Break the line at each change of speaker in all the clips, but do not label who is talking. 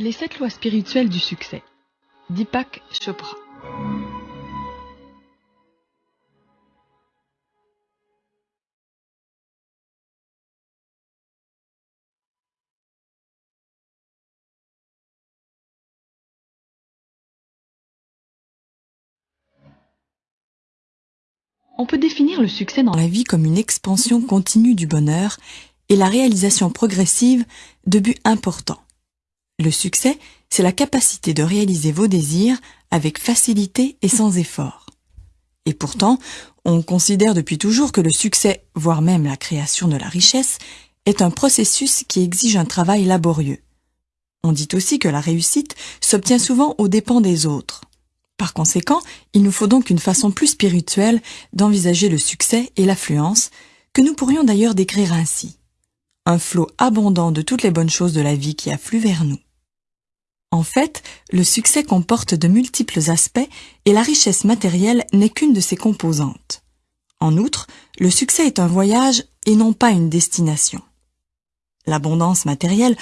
Les sept lois spirituelles du succès. Deepak Chopra. On peut définir le succès dans la vie comme une expansion continue du bonheur et la réalisation progressive de buts importants. Le succès, c'est la capacité de réaliser vos désirs avec facilité et sans effort. Et pourtant, on considère depuis toujours que le succès, voire même la création de la richesse, est un processus qui exige un travail laborieux. On dit aussi que la réussite s'obtient souvent aux dépens des autres. Par conséquent, il nous faut donc une façon plus spirituelle d'envisager le succès et l'affluence, que nous pourrions d'ailleurs décrire ainsi. Un flot abondant de toutes les bonnes choses de la vie qui affluent vers nous. En fait, le succès comporte de multiples aspects et la richesse matérielle n'est qu'une de ses composantes. En outre, le succès est un voyage et non pas une destination. L'abondance matérielle,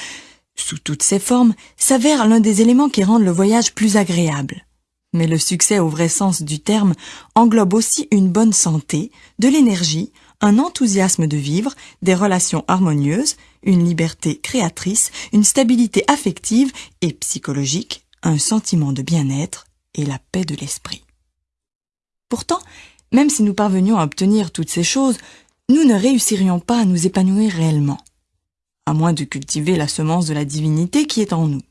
sous toutes ses formes, s'avère l'un des éléments qui rendent le voyage plus agréable. Mais le succès au vrai sens du terme englobe aussi une bonne santé, de l'énergie, un enthousiasme de vivre, des relations harmonieuses, une liberté créatrice, une stabilité affective et psychologique, un sentiment de bien-être et la paix de l'esprit. Pourtant, même si nous parvenions à obtenir toutes ces choses, nous ne réussirions pas à nous épanouir réellement, à moins de cultiver la semence de la divinité qui est en nous.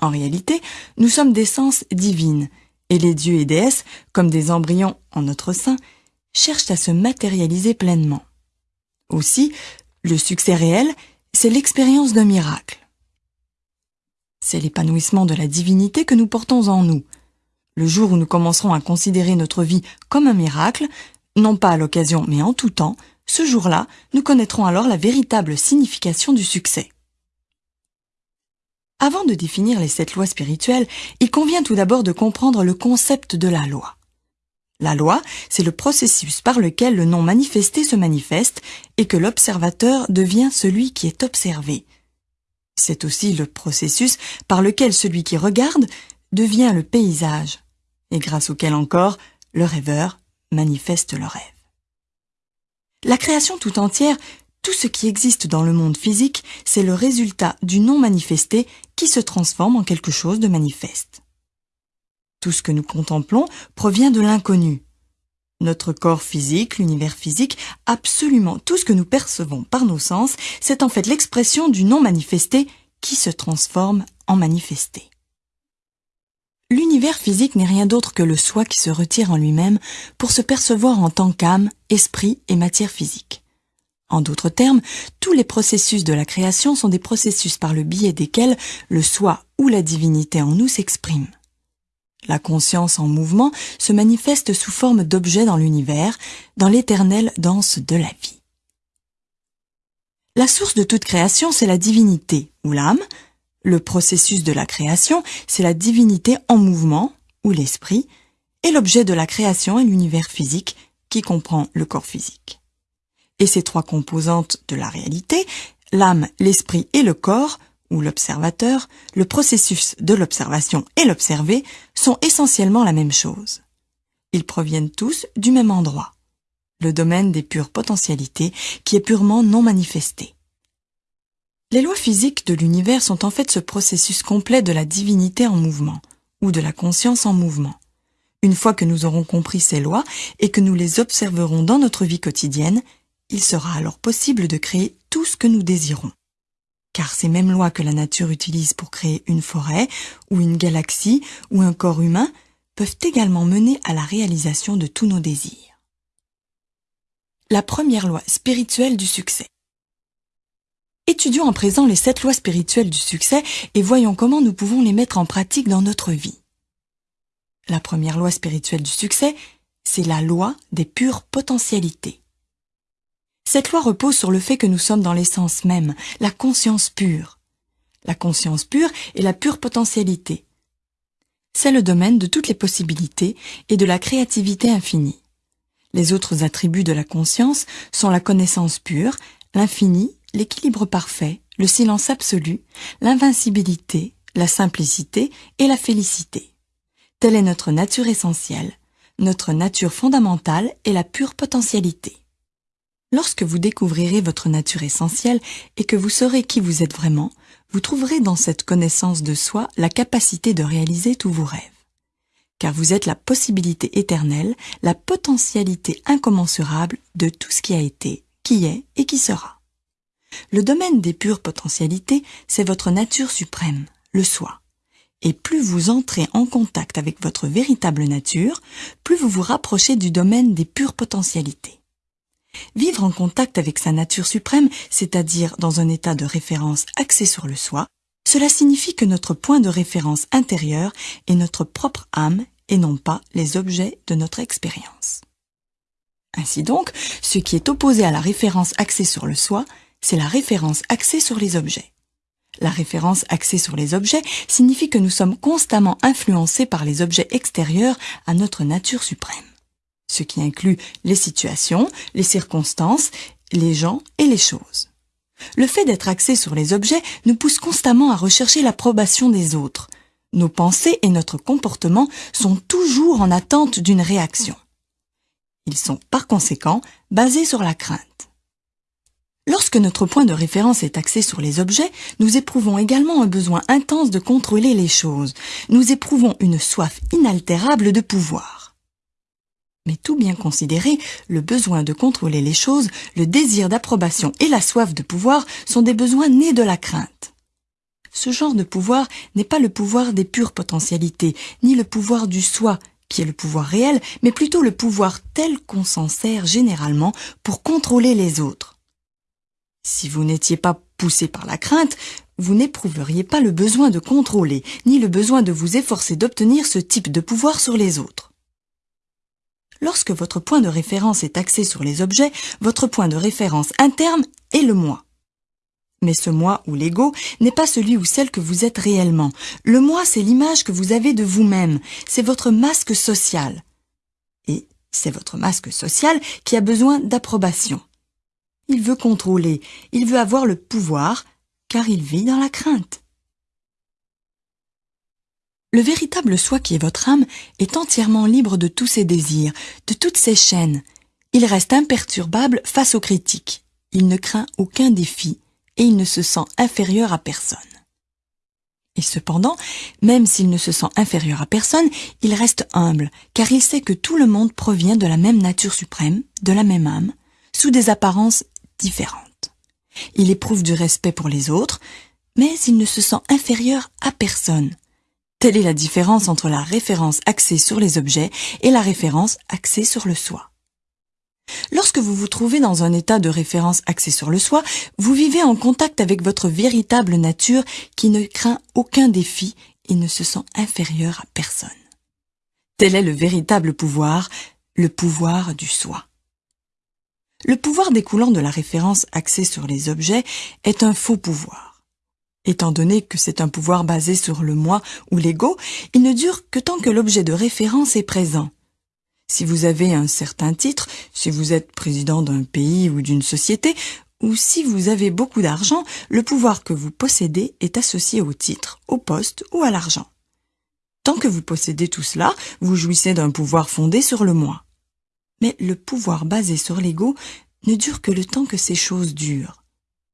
En réalité, nous sommes d'essence divine, et les dieux et déesses, comme des embryons en notre sein, cherchent à se matérialiser pleinement. Aussi, le succès réel, c'est l'expérience d'un miracle. C'est l'épanouissement de la divinité que nous portons en nous. Le jour où nous commencerons à considérer notre vie comme un miracle, non pas à l'occasion mais en tout temps, ce jour-là, nous connaîtrons alors la véritable signification du succès. Avant de définir les sept lois spirituelles, il convient tout d'abord de comprendre le concept de la loi. La loi, c'est le processus par lequel le non manifesté se manifeste et que l'observateur devient celui qui est observé. C'est aussi le processus par lequel celui qui regarde devient le paysage, et grâce auquel encore le rêveur manifeste le rêve. La création tout entière tout ce qui existe dans le monde physique, c'est le résultat du non manifesté qui se transforme en quelque chose de manifeste. Tout ce que nous contemplons provient de l'inconnu. Notre corps physique, l'univers physique, absolument tout ce que nous percevons par nos sens, c'est en fait l'expression du non manifesté qui se transforme en manifesté. L'univers physique n'est rien d'autre que le soi qui se retire en lui-même pour se percevoir en tant qu'âme, esprit et matière physique. En d'autres termes, tous les processus de la création sont des processus par le biais desquels le soi ou la divinité en nous s'exprime. La conscience en mouvement se manifeste sous forme d'objets dans l'univers, dans l'éternelle danse de la vie. La source de toute création, c'est la divinité, ou l'âme. Le processus de la création, c'est la divinité en mouvement, ou l'esprit. Et l'objet de la création est l'univers physique, qui comprend le corps physique et ces trois composantes de la réalité, l'âme, l'esprit et le corps, ou l'observateur, le processus de l'observation et l'observé, sont essentiellement la même chose. Ils proviennent tous du même endroit, le domaine des pures potentialités qui est purement non manifesté. Les lois physiques de l'univers sont en fait ce processus complet de la divinité en mouvement, ou de la conscience en mouvement. Une fois que nous aurons compris ces lois et que nous les observerons dans notre vie quotidienne, il sera alors possible de créer tout ce que nous désirons. Car ces mêmes lois que la nature utilise pour créer une forêt, ou une galaxie, ou un corps humain, peuvent également mener à la réalisation de tous nos désirs. La première loi spirituelle du succès. Étudions en présent les sept lois spirituelles du succès et voyons comment nous pouvons les mettre en pratique dans notre vie. La première loi spirituelle du succès, c'est la loi des pures potentialités. Cette loi repose sur le fait que nous sommes dans l'essence même, la conscience pure. La conscience pure est la pure potentialité. C'est le domaine de toutes les possibilités et de la créativité infinie. Les autres attributs de la conscience sont la connaissance pure, l'infini, l'équilibre parfait, le silence absolu, l'invincibilité, la simplicité et la félicité. Telle est notre nature essentielle, notre nature fondamentale est la pure potentialité. Lorsque vous découvrirez votre nature essentielle et que vous saurez qui vous êtes vraiment, vous trouverez dans cette connaissance de soi la capacité de réaliser tous vos rêves. Car vous êtes la possibilité éternelle, la potentialité incommensurable de tout ce qui a été, qui est et qui sera. Le domaine des pures potentialités, c'est votre nature suprême, le soi. Et plus vous entrez en contact avec votre véritable nature, plus vous vous rapprochez du domaine des pures potentialités. Vivre en contact avec sa nature suprême, c'est-à-dire dans un état de référence axé sur le soi, cela signifie que notre point de référence intérieur est notre propre âme et non pas les objets de notre expérience. Ainsi donc, ce qui est opposé à la référence axée sur le soi, c'est la référence axée sur les objets. La référence axée sur les objets signifie que nous sommes constamment influencés par les objets extérieurs à notre nature suprême, ce qui inclut les situations, les circonstances, les gens et les choses. Le fait d'être axé sur les objets nous pousse constamment à rechercher l'approbation des autres. Nos pensées et notre comportement sont toujours en attente d'une réaction. Ils sont par conséquent basés sur la crainte. Lorsque notre point de référence est axé sur les objets, nous éprouvons également un besoin intense de contrôler les choses. Nous éprouvons une soif inaltérable de pouvoir. Mais tout bien considéré, le besoin de contrôler les choses, le désir d'approbation et la soif de pouvoir sont des besoins nés de la crainte. Ce genre de pouvoir n'est pas le pouvoir des pures potentialités, ni le pouvoir du soi, qui est le pouvoir réel, mais plutôt le pouvoir tel qu'on s'en sert généralement pour contrôler les autres. Si vous n'étiez pas poussé par la crainte, vous n'éprouveriez pas le besoin de contrôler, ni le besoin de vous efforcer d'obtenir ce type de pouvoir sur les autres. Lorsque votre point de référence est axé sur les objets, votre point de référence interne est le moi. Mais ce moi ou l'ego n'est pas celui ou celle que vous êtes réellement. Le moi, c'est l'image que vous avez de vous-même. C'est votre masque social. Et c'est votre masque social qui a besoin d'approbation. Il veut contrôler, il veut avoir le pouvoir, car il vit dans la crainte. Le véritable soi qui est votre âme est entièrement libre de tous ses désirs, de toutes ses chaînes. Il reste imperturbable face aux critiques. Il ne craint aucun défi et il ne se sent inférieur à personne. Et cependant, même s'il ne se sent inférieur à personne, il reste humble, car il sait que tout le monde provient de la même nature suprême, de la même âme, sous des apparences différente. Il éprouve du respect pour les autres, mais il ne se sent inférieur à personne. Telle est la différence entre la référence axée sur les objets et la référence axée sur le soi. Lorsque vous vous trouvez dans un état de référence axé sur le soi, vous vivez en contact avec votre véritable nature qui ne craint aucun défi et ne se sent inférieur à personne. Tel est le véritable pouvoir, le pouvoir du soi. Le pouvoir découlant de la référence axée sur les objets est un faux pouvoir. Étant donné que c'est un pouvoir basé sur le moi ou l'ego, il ne dure que tant que l'objet de référence est présent. Si vous avez un certain titre, si vous êtes président d'un pays ou d'une société, ou si vous avez beaucoup d'argent, le pouvoir que vous possédez est associé au titre, au poste ou à l'argent. Tant que vous possédez tout cela, vous jouissez d'un pouvoir fondé sur le moi. Mais le pouvoir basé sur l'ego ne dure que le temps que ces choses durent.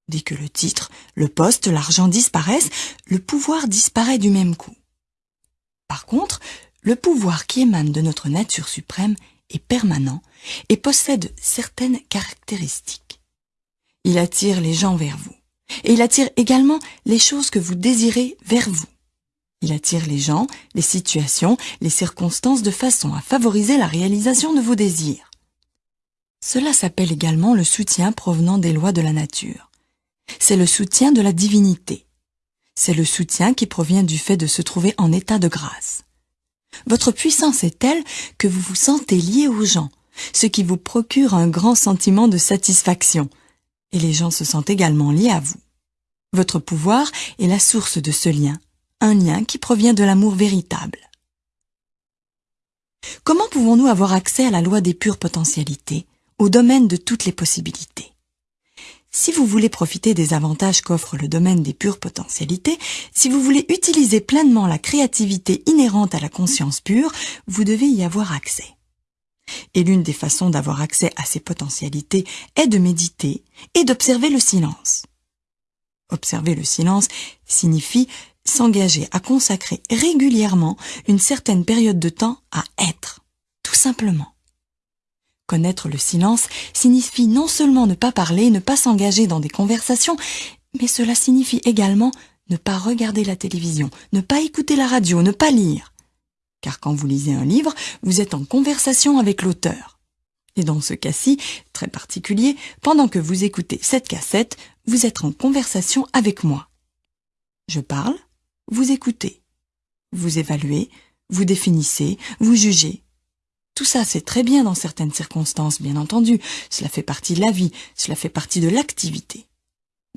Dès que le titre, le poste, l'argent disparaissent, le pouvoir disparaît du même coup. Par contre, le pouvoir qui émane de notre nature suprême est permanent et possède certaines caractéristiques. Il attire les gens vers vous. Et il attire également les choses que vous désirez vers vous. Il attire les gens, les situations, les circonstances de façon à favoriser la réalisation de vos désirs. Cela s'appelle également le soutien provenant des lois de la nature. C'est le soutien de la divinité. C'est le soutien qui provient du fait de se trouver en état de grâce. Votre puissance est telle que vous vous sentez lié aux gens, ce qui vous procure un grand sentiment de satisfaction, et les gens se sentent également liés à vous. Votre pouvoir est la source de ce lien, un lien qui provient de l'amour véritable. Comment pouvons-nous avoir accès à la loi des pures potentialités, au domaine de toutes les possibilités? Si vous voulez profiter des avantages qu'offre le domaine des pures potentialités, si vous voulez utiliser pleinement la créativité inhérente à la conscience pure, vous devez y avoir accès. Et l'une des façons d'avoir accès à ces potentialités est de méditer et d'observer le silence. Observer le silence signifie s'engager à consacrer régulièrement une certaine période de temps à être, tout simplement. Connaître le silence signifie non seulement ne pas parler, ne pas s'engager dans des conversations, mais cela signifie également ne pas regarder la télévision, ne pas écouter la radio, ne pas lire. Car quand vous lisez un livre, vous êtes en conversation avec l'auteur. Et dans ce cas-ci, très particulier, pendant que vous écoutez cette cassette, vous êtes en conversation avec moi. Je parle, vous écoutez. Vous évaluez, vous définissez, vous jugez. Tout ça, c'est très bien dans certaines circonstances, bien entendu. Cela fait partie de la vie, cela fait partie de l'activité.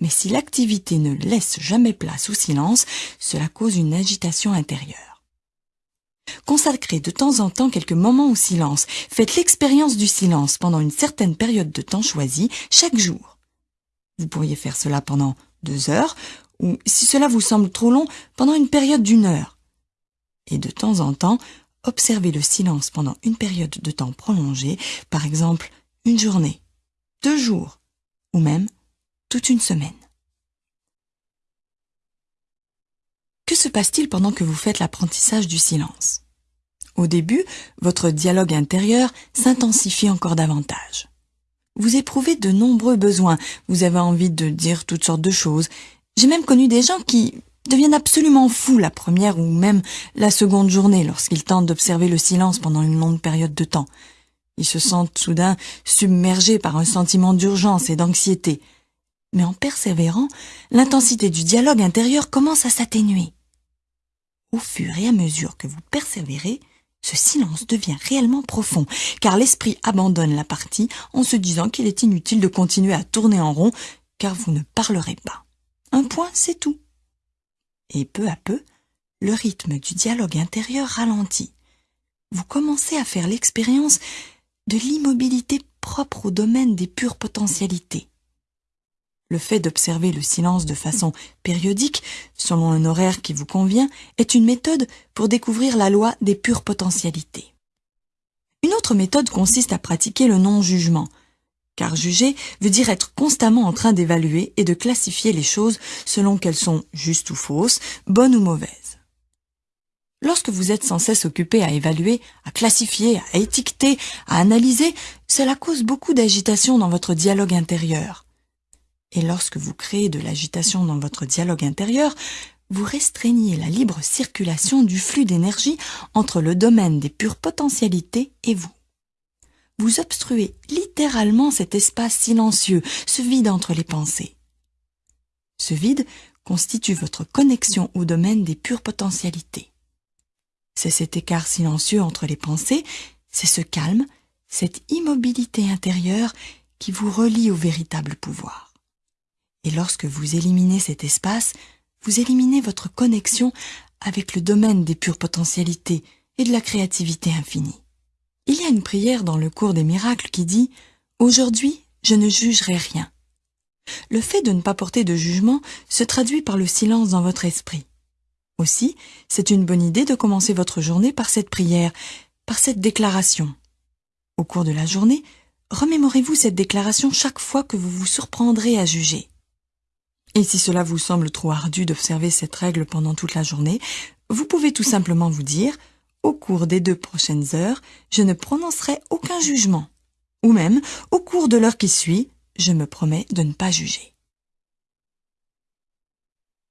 Mais si l'activité ne laisse jamais place au silence, cela cause une agitation intérieure. Consacrez de temps en temps quelques moments au silence. Faites l'expérience du silence pendant une certaine période de temps choisie chaque jour. Vous pourriez faire cela pendant deux heures, ou si cela vous semble trop long, pendant une période d'une heure. Et de temps en temps, observez le silence pendant une période de temps prolongée, par exemple une journée, deux jours, ou même toute une semaine. Que se passe-t-il pendant que vous faites l'apprentissage du silence? Au début, votre dialogue intérieur s'intensifie encore davantage. Vous éprouvez de nombreux besoins, vous avez envie de dire toutes sortes de choses. J'ai même connu des gens qui, deviennent absolument fous la première ou même la seconde journée lorsqu'ils tentent d'observer le silence pendant une longue période de temps. Ils se sentent soudain submergés par un sentiment d'urgence et d'anxiété. Mais en persévérant, l'intensité du dialogue intérieur commence à s'atténuer. Au fur et à mesure que vous persévérez, ce silence devient réellement profond, car l'esprit abandonne la partie en se disant qu'il est inutile de continuer à tourner en rond, car vous ne parlerez pas. Un point, c'est tout et peu à peu, le rythme du dialogue intérieur ralentit. Vous commencez à faire l'expérience de l'immobilité propre au domaine des pures potentialités. Le fait d'observer le silence de façon périodique, selon un horaire qui vous convient, est une méthode pour découvrir la loi des pures potentialités. Une autre méthode consiste à pratiquer le non-jugement, car juger veut dire être constamment en train d'évaluer et de classifier les choses selon qu'elles sont justes ou fausses, bonnes ou mauvaises. Lorsque vous êtes sans cesse occupé à évaluer, à classifier, à étiqueter, à analyser, cela cause beaucoup d'agitation dans votre dialogue intérieur. Et lorsque vous créez de l'agitation dans votre dialogue intérieur, vous restreignez la libre circulation du flux d'énergie entre le domaine des pures potentialités et vous vous obstruez littéralement cet espace silencieux, ce vide entre les pensées. Ce vide constitue votre connexion au domaine des pures potentialités. C'est cet écart silencieux entre les pensées, c'est ce calme, cette immobilité intérieure qui vous relie au véritable pouvoir. Et lorsque vous éliminez cet espace, vous éliminez votre connexion avec le domaine des pures potentialités et de la créativité infinie. Il y a une prière dans le cours des miracles qui dit ⁇ Aujourd'hui, je ne jugerai rien ⁇ Le fait de ne pas porter de jugement se traduit par le silence dans votre esprit. Aussi, c'est une bonne idée de commencer votre journée par cette prière, par cette déclaration. Au cours de la journée, remémorez-vous cette déclaration chaque fois que vous vous surprendrez à juger. Et si cela vous semble trop ardu d'observer cette règle pendant toute la journée, vous pouvez tout simplement vous dire ⁇ au cours des deux prochaines heures, je ne prononcerai aucun jugement. Ou même, au cours de l'heure qui suit, je me promets de ne pas juger.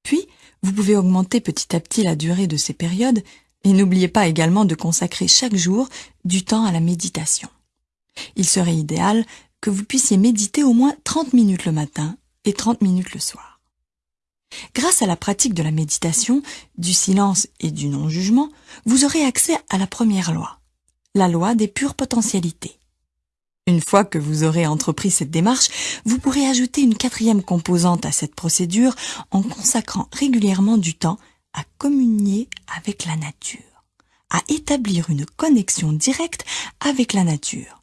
Puis, vous pouvez augmenter petit à petit la durée de ces périodes et n'oubliez pas également de consacrer chaque jour du temps à la méditation. Il serait idéal que vous puissiez méditer au moins 30 minutes le matin et 30 minutes le soir. Grâce à la pratique de la méditation, du silence et du non-jugement, vous aurez accès à la première loi, la loi des pures potentialités. Une fois que vous aurez entrepris cette démarche, vous pourrez ajouter une quatrième composante à cette procédure en consacrant régulièrement du temps à communier avec la nature, à établir une connexion directe avec la nature,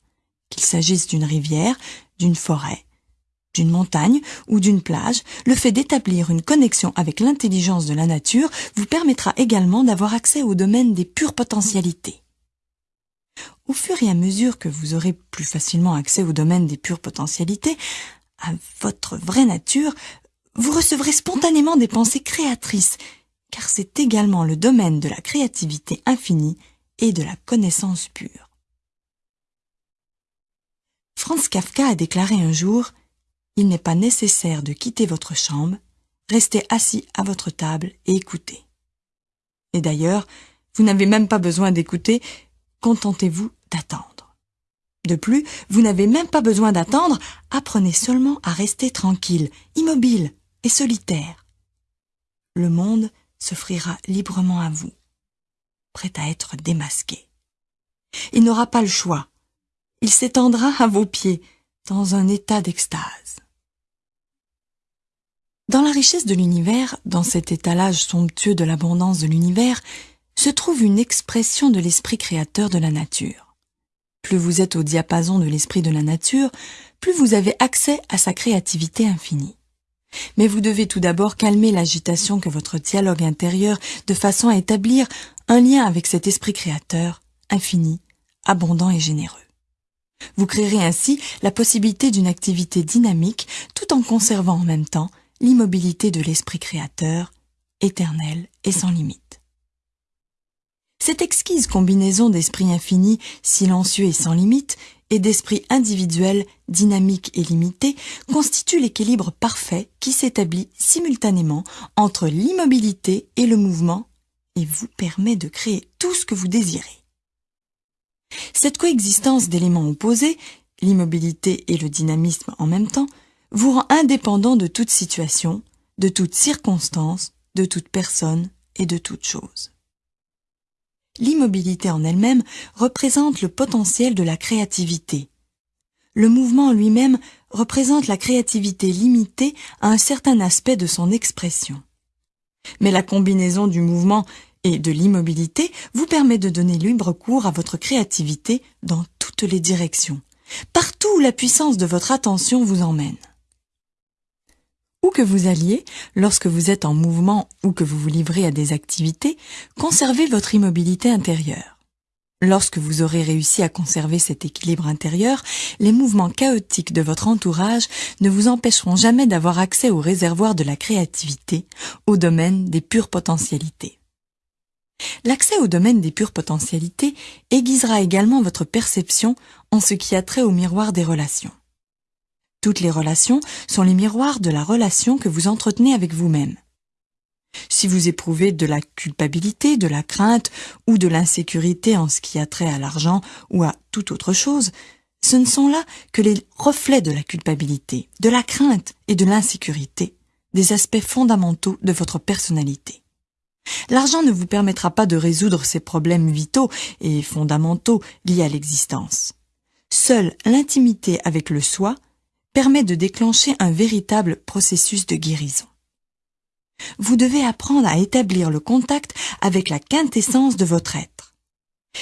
qu'il s'agisse d'une rivière, d'une forêt, d'une montagne ou d'une plage, le fait d'établir une connexion avec l'intelligence de la nature vous permettra également d'avoir accès au domaine des pures potentialités. Au fur et à mesure que vous aurez plus facilement accès au domaine des pures potentialités, à votre vraie nature, vous recevrez spontanément des pensées créatrices, car c'est également le domaine de la créativité infinie et de la connaissance pure. Franz Kafka a déclaré un jour Il n'est pas nécessaire de quitter votre chambre, restez assis à votre table et écoutez. Et d'ailleurs, vous n'avez même pas besoin d'écouter, contentez-vous d'attendre. De plus, vous n'avez même pas besoin d'attendre, apprenez seulement à rester tranquille, immobile et solitaire. Le monde s'offrira librement à vous, prêt à être démasqué. Il n'aura pas le choix il s'étendra à vos pieds dans un état d'extase. Dans la richesse de l'univers, dans cet étalage somptueux de l'abondance de l'univers, se trouve une expression de l'esprit créateur de la nature. Plus vous êtes au diapason de l'esprit de la nature, plus vous avez accès à sa créativité infinie. Mais vous devez tout d'abord calmer l'agitation que votre dialogue intérieur de façon à établir un lien avec cet esprit créateur, infini, abondant et généreux. Vous créerez ainsi la possibilité d'une activité dynamique tout en conservant en même temps l'immobilité de l'esprit créateur, éternel et sans limite. Cette exquise combinaison d'esprit infini, silencieux et sans limite, et d'esprit individuel, dynamique et limité, constitue l'équilibre parfait qui s'établit simultanément entre l'immobilité et le mouvement et vous permet de créer tout ce que vous désirez. Cette coexistence d'éléments opposés, l'immobilité et le dynamisme en même temps, vous rend indépendant de toute situation, de toute circonstance, de toute personne et de toute chose. L'immobilité en elle-même représente le potentiel de la créativité. Le mouvement lui-même représente la créativité limitée à un certain aspect de son expression. Mais la combinaison du mouvement et de l'immobilité vous permet de donner libre cours à votre créativité dans toutes les directions, partout où la puissance de votre attention vous emmène. Où que vous alliez, lorsque vous êtes en mouvement ou que vous vous livrez à des activités, conservez votre immobilité intérieure. Lorsque vous aurez réussi à conserver cet équilibre intérieur, les mouvements chaotiques de votre entourage ne vous empêcheront jamais d'avoir accès au réservoir de la créativité, au domaine des pures potentialités. L'accès au domaine des pures potentialités aiguisera également votre perception en ce qui a trait au miroir des relations. Toutes les relations sont les miroirs de la relation que vous entretenez avec vous-même. Si vous éprouvez de la culpabilité, de la crainte ou de l'insécurité en ce qui a trait à l'argent ou à toute autre chose, ce ne sont là que les reflets de la culpabilité, de la crainte et de l'insécurité, des aspects fondamentaux de votre personnalité. L'argent ne vous permettra pas de résoudre ces problèmes vitaux et fondamentaux liés à l'existence. Seule l'intimité avec le soi permet de déclencher un véritable processus de guérison. Vous devez apprendre à établir le contact avec la quintessence de votre être.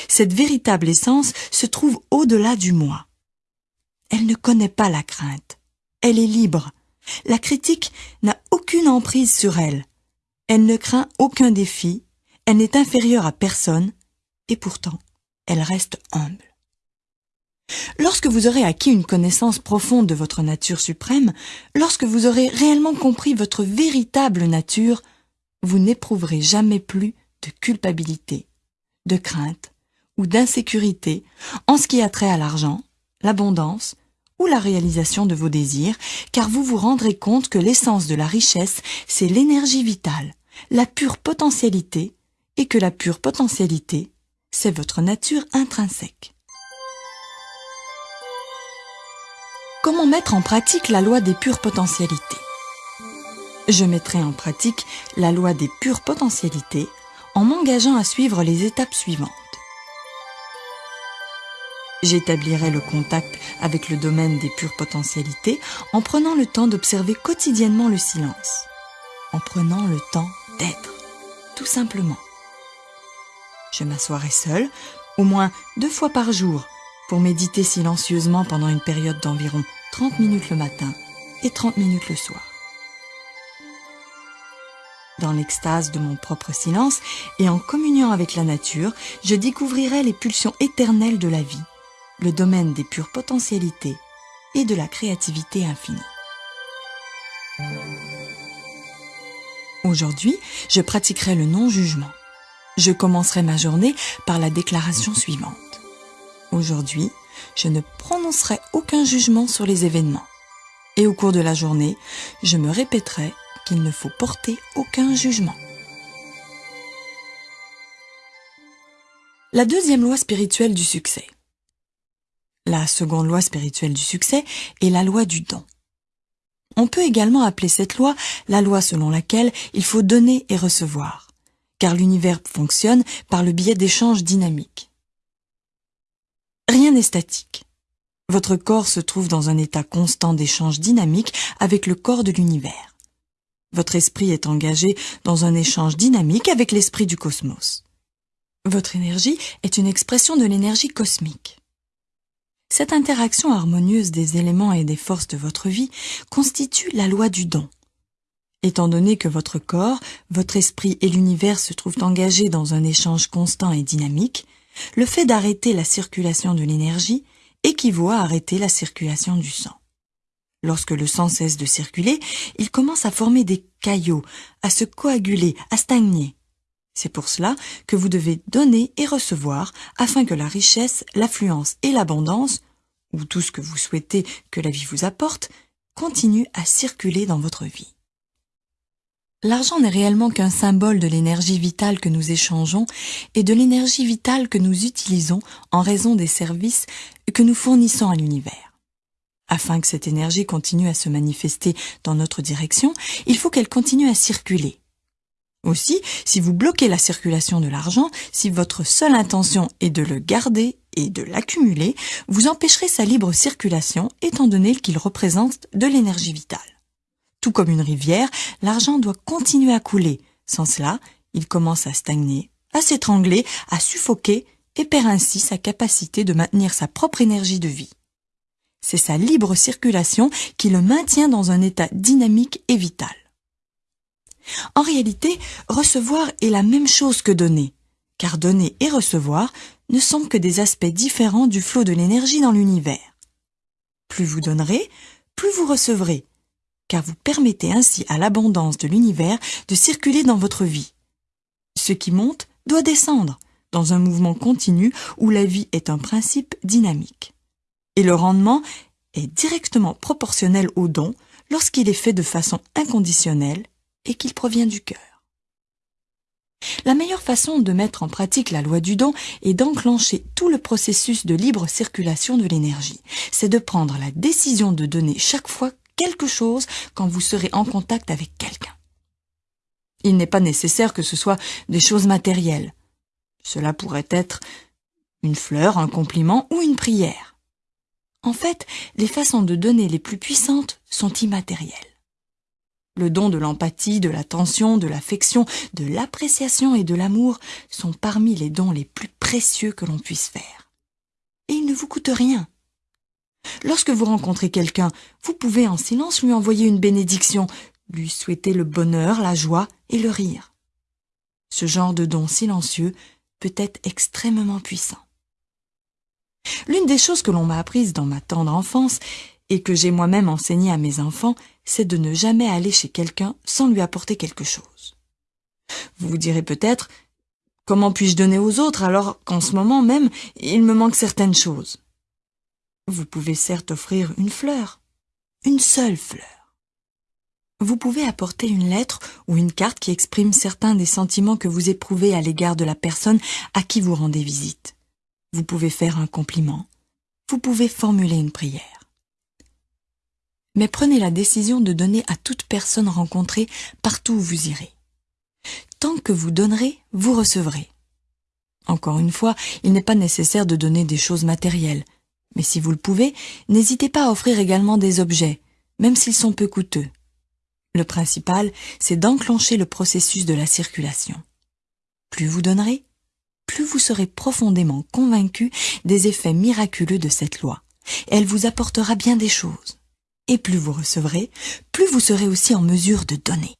Cette véritable essence se trouve au-delà du moi. Elle ne connaît pas la crainte. Elle est libre. La critique n'a aucune emprise sur elle. Elle ne craint aucun défi, elle n'est inférieure à personne, et pourtant, elle reste humble. Lorsque vous aurez acquis une connaissance profonde de votre nature suprême, lorsque vous aurez réellement compris votre véritable nature, vous n'éprouverez jamais plus de culpabilité, de crainte ou d'insécurité en ce qui a trait à l'argent, l'abondance ou la réalisation de vos désirs, car vous vous rendrez compte que l'essence de la richesse, c'est l'énergie vitale, la pure potentialité et que la pure potentialité, c'est votre nature intrinsèque. Comment mettre en pratique la loi des pures potentialités Je mettrai en pratique la loi des pures potentialités en m'engageant à suivre les étapes suivantes. J'établirai le contact avec le domaine des pures potentialités en prenant le temps d'observer quotidiennement le silence, en prenant le temps d'être, tout simplement. Je m'assoirai seul, au moins deux fois par jour, pour méditer silencieusement pendant une période d'environ 30 minutes le matin et 30 minutes le soir. Dans l'extase de mon propre silence et en communiant avec la nature, je découvrirai les pulsions éternelles de la vie, le domaine des pures potentialités et de la créativité infinie. Aujourd'hui, je pratiquerai le non-jugement. Je commencerai ma journée par la déclaration suivante. Aujourd'hui, je ne prononcerai aucun jugement sur les événements. Et au cours de la journée, je me répéterai qu'il ne faut porter aucun jugement. La deuxième loi spirituelle du succès. La seconde loi spirituelle du succès est la loi du don. On peut également appeler cette loi la loi selon laquelle il faut donner et recevoir, car l'univers fonctionne par le biais d'échanges dynamiques. Rien statique. Votre corps se trouve dans un état constant d'échange dynamique avec le corps de l'univers. Votre esprit est engagé dans un échange dynamique avec l'esprit du cosmos. Votre énergie est une expression de l'énergie cosmique. Cette interaction harmonieuse des éléments et des forces de votre vie constitue la loi du don. Étant donné que votre corps, votre esprit et l'univers se trouvent engagés dans un échange constant et dynamique, le fait d'arrêter la circulation de l'énergie équivaut à arrêter la circulation du sang. Lorsque le sang cesse de circuler, il commence à former des caillots, à se coaguler, à stagner. C'est pour cela que vous devez donner et recevoir afin que la richesse, l'affluence et l'abondance, ou tout ce que vous souhaitez que la vie vous apporte, continue à circuler dans votre vie. L'argent n'est réellement qu'un symbole de l'énergie vitale que nous échangeons et de l'énergie vitale que nous utilisons en raison des services que nous fournissons à l'univers. Afin que cette énergie continue à se manifester dans notre direction, il faut qu'elle continue à circuler. Aussi, si vous bloquez la circulation de l'argent, si votre seule intention est de le garder et de l'accumuler, vous empêcherez sa libre circulation étant donné qu'il représente de l'énergie vitale. Tout comme une rivière, l'argent doit continuer à couler. Sans cela, il commence à stagner, à s'étrangler, à suffoquer et perd ainsi sa capacité de maintenir sa propre énergie de vie. C'est sa libre circulation qui le maintient dans un état dynamique et vital. En réalité, recevoir est la même chose que donner, car donner et recevoir ne sont que des aspects différents du flot de l'énergie dans l'univers. Plus vous donnerez, plus vous recevrez, car vous permettez ainsi à l'abondance de l'univers de circuler dans votre vie. Ce qui monte doit descendre, dans un mouvement continu où la vie est un principe dynamique. Et le rendement est directement proportionnel au don lorsqu'il est fait de façon inconditionnelle et qu'il provient du cœur. La meilleure façon de mettre en pratique la loi du don est d'enclencher tout le processus de libre circulation de l'énergie. C'est de prendre la décision de donner chaque fois quelque chose quand vous serez en contact avec quelqu'un. Il n'est pas nécessaire que ce soit des choses matérielles. Cela pourrait être une fleur, un compliment ou une prière. En fait, les façons de donner les plus puissantes sont immatérielles. Le don de l'empathie, de l'attention, de l'affection, de l'appréciation et de l'amour sont parmi les dons les plus précieux que l'on puisse faire. Et ils ne vous coûtent rien. Lorsque vous rencontrez quelqu'un, vous pouvez en silence lui envoyer une bénédiction, lui souhaiter le bonheur, la joie et le rire. Ce genre de don silencieux peut être extrêmement puissant. L'une des choses que l'on m'a apprises dans ma tendre enfance et que j'ai moi-même enseigné à mes enfants, c'est de ne jamais aller chez quelqu'un sans lui apporter quelque chose. Vous vous direz peut-être, comment puis-je donner aux autres alors qu'en ce moment même, il me manque certaines choses? Vous pouvez certes offrir une fleur, une seule fleur. Vous pouvez apporter une lettre ou une carte qui exprime certains des sentiments que vous éprouvez à l'égard de la personne à qui vous rendez visite. Vous pouvez faire un compliment. Vous pouvez formuler une prière mais prenez la décision de donner à toute personne rencontrée partout où vous irez. Tant que vous donnerez, vous recevrez. Encore une fois, il n'est pas nécessaire de donner des choses matérielles, mais si vous le pouvez, n'hésitez pas à offrir également des objets, même s'ils sont peu coûteux. Le principal, c'est d'enclencher le processus de la circulation. Plus vous donnerez, plus vous serez profondément convaincu des effets miraculeux de cette loi. Elle vous apportera bien des choses et plus vous recevrez, plus vous serez aussi en mesure de donner.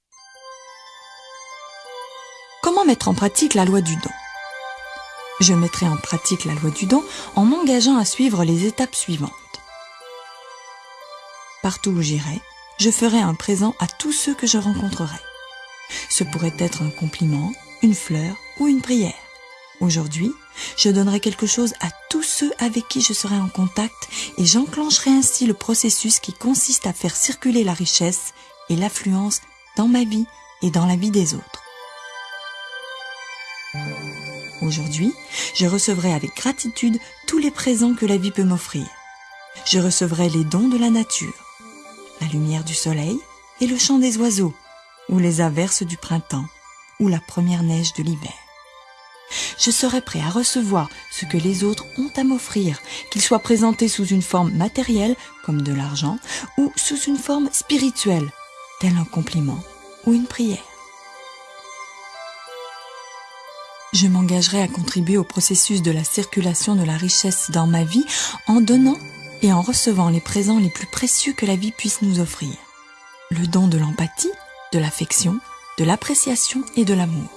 Comment mettre en pratique la loi du don? Je mettrai en pratique la loi du don en m'engageant à suivre les étapes suivantes. Partout où j'irai, je ferai un présent à tous ceux que je rencontrerai. Ce pourrait être un compliment, une fleur ou une prière. Aujourd'hui, je donnerai quelque chose à tous ceux avec qui je serai en contact et j'enclencherai ainsi le processus qui consiste à faire circuler la richesse et l'affluence dans ma vie et dans la vie des autres. Aujourd'hui, je recevrai avec gratitude tous les présents que la vie peut m'offrir. Je recevrai les dons de la nature, la lumière du soleil et le chant des oiseaux, ou les averses du printemps, ou la première neige de l'hiver. Je serai prêt à recevoir ce que les autres ont à m'offrir, qu'il soit présenté sous une forme matérielle, comme de l'argent, ou sous une forme spirituelle, tel un compliment ou une prière. Je m'engagerai à contribuer au processus de la circulation de la richesse dans ma vie en donnant et en recevant les présents les plus précieux que la vie puisse nous offrir. Le don de l'empathie, de l'affection, de l'appréciation et de l'amour.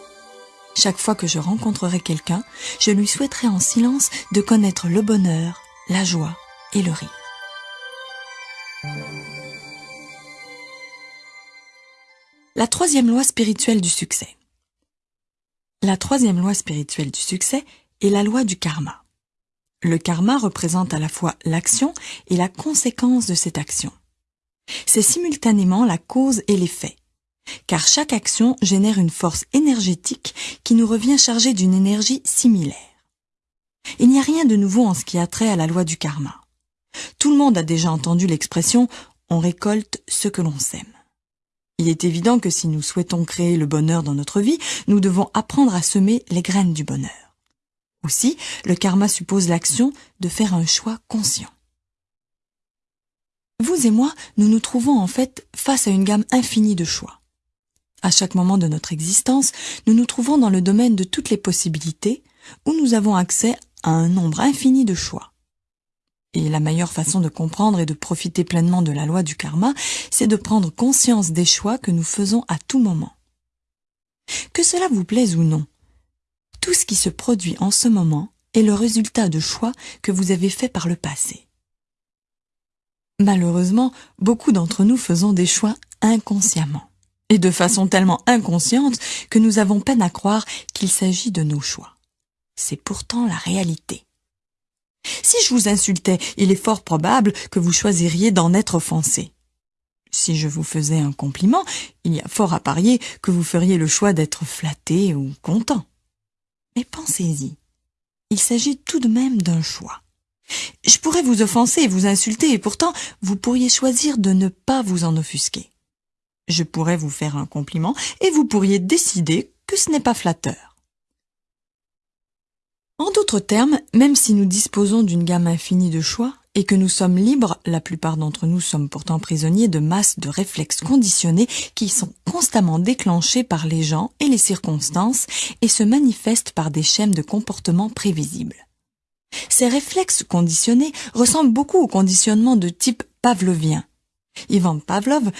Chaque fois que je rencontrerai quelqu'un, je lui souhaiterai en silence de connaître le bonheur, la joie et le rire. La troisième loi spirituelle du succès. La troisième loi spirituelle du succès est la loi du karma. Le karma représente à la fois l'action et la conséquence de cette action. C'est simultanément la cause et l'effet car chaque action génère une force énergétique qui nous revient chargée d'une énergie similaire. Il n'y a rien de nouveau en ce qui a trait à la loi du karma. Tout le monde a déjà entendu l'expression on récolte ce que l'on sème. Il est évident que si nous souhaitons créer le bonheur dans notre vie, nous devons apprendre à semer les graines du bonheur. Aussi, le karma suppose l'action de faire un choix conscient. Vous et moi, nous nous trouvons en fait face à une gamme infinie de choix. À chaque moment de notre existence, nous nous trouvons dans le domaine de toutes les possibilités, où nous avons accès à un nombre infini de choix. Et la meilleure façon de comprendre et de profiter pleinement de la loi du karma, c'est de prendre conscience des choix que nous faisons à tout moment. Que cela vous plaise ou non, tout ce qui se produit en ce moment est le résultat de choix que vous avez faits par le passé. Malheureusement, beaucoup d'entre nous faisons des choix inconsciemment et de façon tellement inconsciente que nous avons peine à croire qu'il s'agit de nos choix. C'est pourtant la réalité. Si je vous insultais, il est fort probable que vous choisiriez d'en être offensé. Si je vous faisais un compliment, il y a fort à parier que vous feriez le choix d'être flatté ou content. Mais pensez-y. Il s'agit tout de même d'un choix. Je pourrais vous offenser et vous insulter et pourtant vous pourriez choisir de ne pas vous en offusquer. Je pourrais vous faire un compliment et vous pourriez décider que ce n'est pas flatteur. En d'autres termes, même si nous disposons d'une gamme infinie de choix et que nous sommes libres, la plupart d'entre nous sommes pourtant prisonniers de masses de réflexes conditionnés qui sont constamment déclenchés par les gens et les circonstances et se manifestent par des schèmes de comportement prévisibles. Ces réflexes conditionnés ressemblent beaucoup au conditionnement de type pavlovien. Ivan Pavlov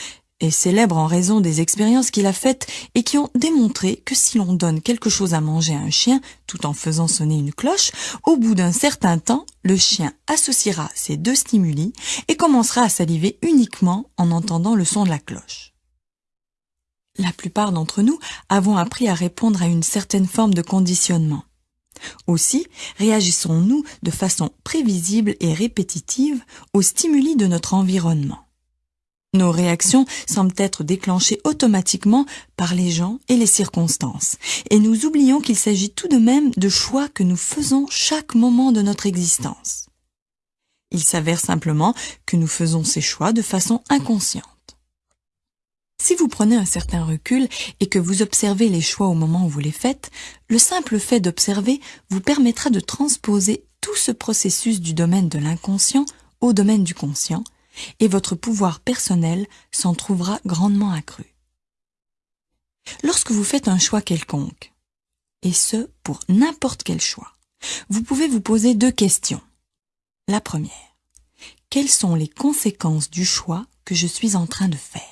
est célèbre en raison des expériences qu'il a faites et qui ont démontré que si l'on donne quelque chose à manger à un chien tout en faisant sonner une cloche, au bout d'un certain temps, le chien associera ces deux stimuli et commencera à saliver uniquement en entendant le son de la cloche. La plupart d'entre nous avons appris à répondre à une certaine forme de conditionnement. Aussi, réagissons-nous de façon prévisible et répétitive aux stimuli de notre environnement. Nos réactions semblent être déclenchées automatiquement par les gens et les circonstances, et nous oublions qu'il s'agit tout de même de choix que nous faisons chaque moment de notre existence. Il s'avère simplement que nous faisons ces choix de façon inconsciente. Si vous prenez un certain recul et que vous observez les choix au moment où vous les faites, le simple fait d'observer vous permettra de transposer tout ce processus du domaine de l'inconscient au domaine du conscient, et votre pouvoir personnel s'en trouvera grandement accru. Lorsque vous faites un choix quelconque, et ce pour n'importe quel choix, vous pouvez vous poser deux questions. La première, quelles sont les conséquences du choix que je suis en train de faire?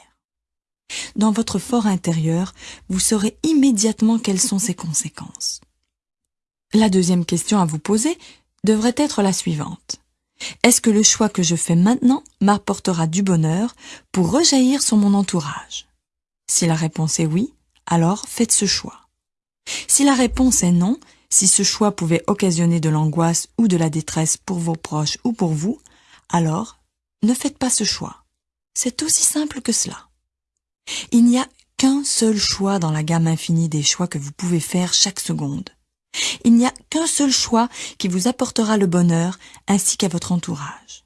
Dans votre fort intérieur, vous saurez immédiatement quelles sont ses conséquences. La deuxième question à vous poser devrait être la suivante. Est-ce que le choix que je fais maintenant m'apportera du bonheur pour rejaillir sur mon entourage? Si la réponse est oui, alors faites ce choix. Si la réponse est non, si ce choix pouvait occasionner de l'angoisse ou de la détresse pour vos proches ou pour vous, alors ne faites pas ce choix. C'est aussi simple que cela. Il n'y a qu'un seul choix dans la gamme infinie des choix que vous pouvez faire chaque seconde. Il n'y a qu'un seul choix qui vous apportera le bonheur ainsi qu'à votre entourage.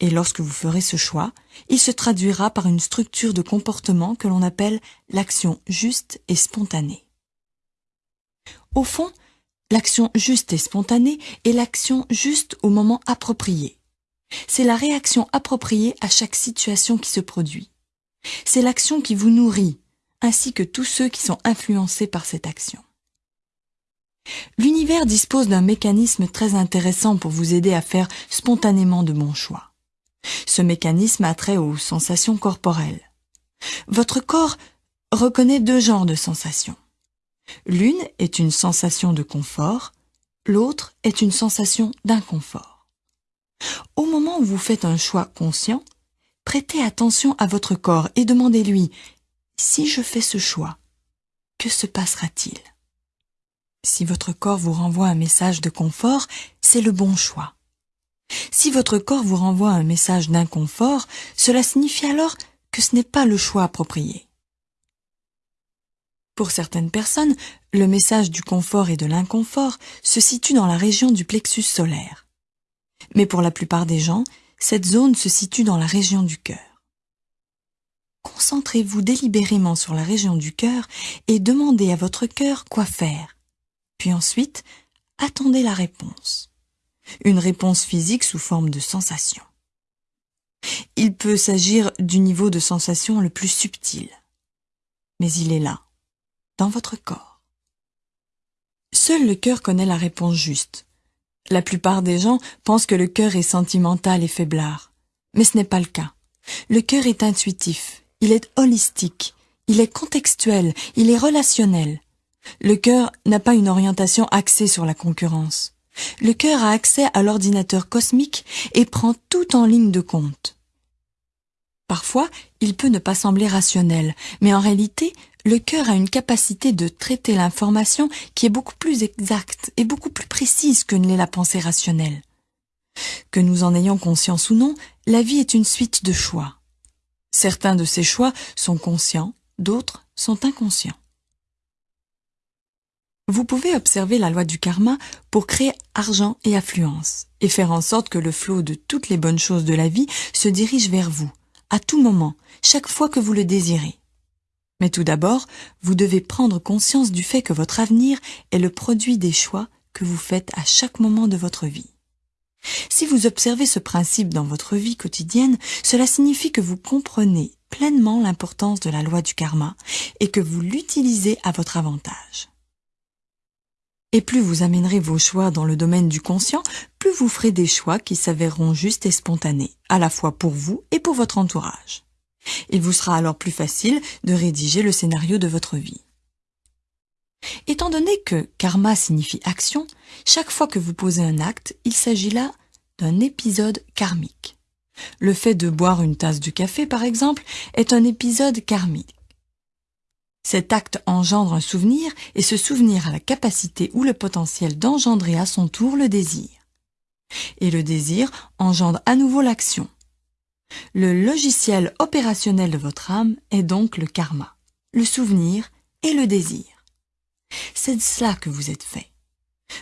Et lorsque vous ferez ce choix, il se traduira par une structure de comportement que l'on appelle l'action juste et spontanée. Au fond, l'action juste et spontanée est l'action juste au moment approprié. C'est la réaction appropriée à chaque situation qui se produit. C'est l'action qui vous nourrit, ainsi que tous ceux qui sont influencés par cette action. L'univers dispose d'un mécanisme très intéressant pour vous aider à faire spontanément de bons choix. Ce mécanisme a trait aux sensations corporelles. Votre corps reconnaît deux genres de sensations. L'une est une sensation de confort, l'autre est une sensation d'inconfort. Au moment où vous faites un choix conscient, prêtez attention à votre corps et demandez-lui Si je fais ce choix, que se passera-t-il? Si votre corps vous renvoie un message de confort, c'est le bon choix. Si votre corps vous renvoie un message d'inconfort, cela signifie alors que ce n'est pas le choix approprié. Pour certaines personnes, le message du confort et de l'inconfort se situe dans la région du plexus solaire. Mais pour la plupart des gens, cette zone se situe dans la région du cœur. Concentrez-vous délibérément sur la région du cœur et demandez à votre cœur quoi faire. Puis ensuite, attendez la réponse. Une réponse physique sous forme de sensation. Il peut s'agir du niveau de sensation le plus subtil. Mais il est là, dans votre corps. Seul le cœur connaît la réponse juste. La plupart des gens pensent que le cœur est sentimental et faiblard. Mais ce n'est pas le cas. Le cœur est intuitif, il est holistique, il est contextuel, il est relationnel. Le cœur n'a pas une orientation axée sur la concurrence. Le cœur a accès à l'ordinateur cosmique et prend tout en ligne de compte. Parfois, il peut ne pas sembler rationnel, mais en réalité, le cœur a une capacité de traiter l'information qui est beaucoup plus exacte et beaucoup plus précise que ne l'est la pensée rationnelle. Que nous en ayons conscience ou non, la vie est une suite de choix. Certains de ces choix sont conscients, d'autres sont inconscients. Vous pouvez observer la loi du karma pour créer argent et affluence et faire en sorte que le flot de toutes les bonnes choses de la vie se dirige vers vous, à tout moment, chaque fois que vous le désirez. Mais tout d'abord, vous devez prendre conscience du fait que votre avenir est le produit des choix que vous faites à chaque moment de votre vie. Si vous observez ce principe dans votre vie quotidienne, cela signifie que vous comprenez pleinement l'importance de la loi du karma et que vous l'utilisez à votre avantage. Et plus vous amènerez vos choix dans le domaine du conscient, plus vous ferez des choix qui s'avéreront justes et spontanés, à la fois pour vous et pour votre entourage. Il vous sera alors plus facile de rédiger le scénario de votre vie. Étant donné que karma signifie action, chaque fois que vous posez un acte, il s'agit là d'un épisode karmique. Le fait de boire une tasse de café, par exemple, est un épisode karmique. Cet acte engendre un souvenir et ce souvenir a la capacité ou le potentiel d'engendrer à son tour le désir. Et le désir engendre à nouveau l'action. Le logiciel opérationnel de votre âme est donc le karma, le souvenir et le désir. C'est de cela que vous êtes fait.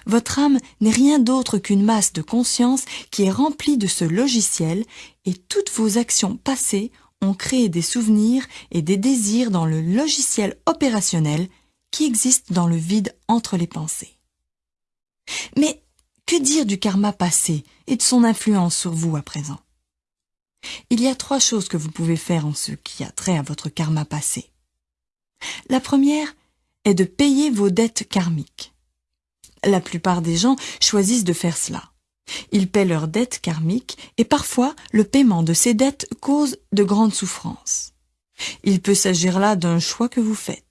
Votre âme n'est rien d'autre qu'une masse de conscience qui est remplie de ce logiciel et toutes vos actions passées ont créé des souvenirs et des désirs dans le logiciel opérationnel qui existe dans le vide entre les pensées. Mais que dire du karma passé et de son influence sur vous à présent? Il y a trois choses que vous pouvez faire en ce qui a trait à votre karma passé. La première est de payer vos dettes karmiques. La plupart des gens choisissent de faire cela. Ils paient leurs dettes karmiques et parfois le paiement de ces dettes cause de grandes souffrances. Il peut s'agir là d'un choix que vous faites.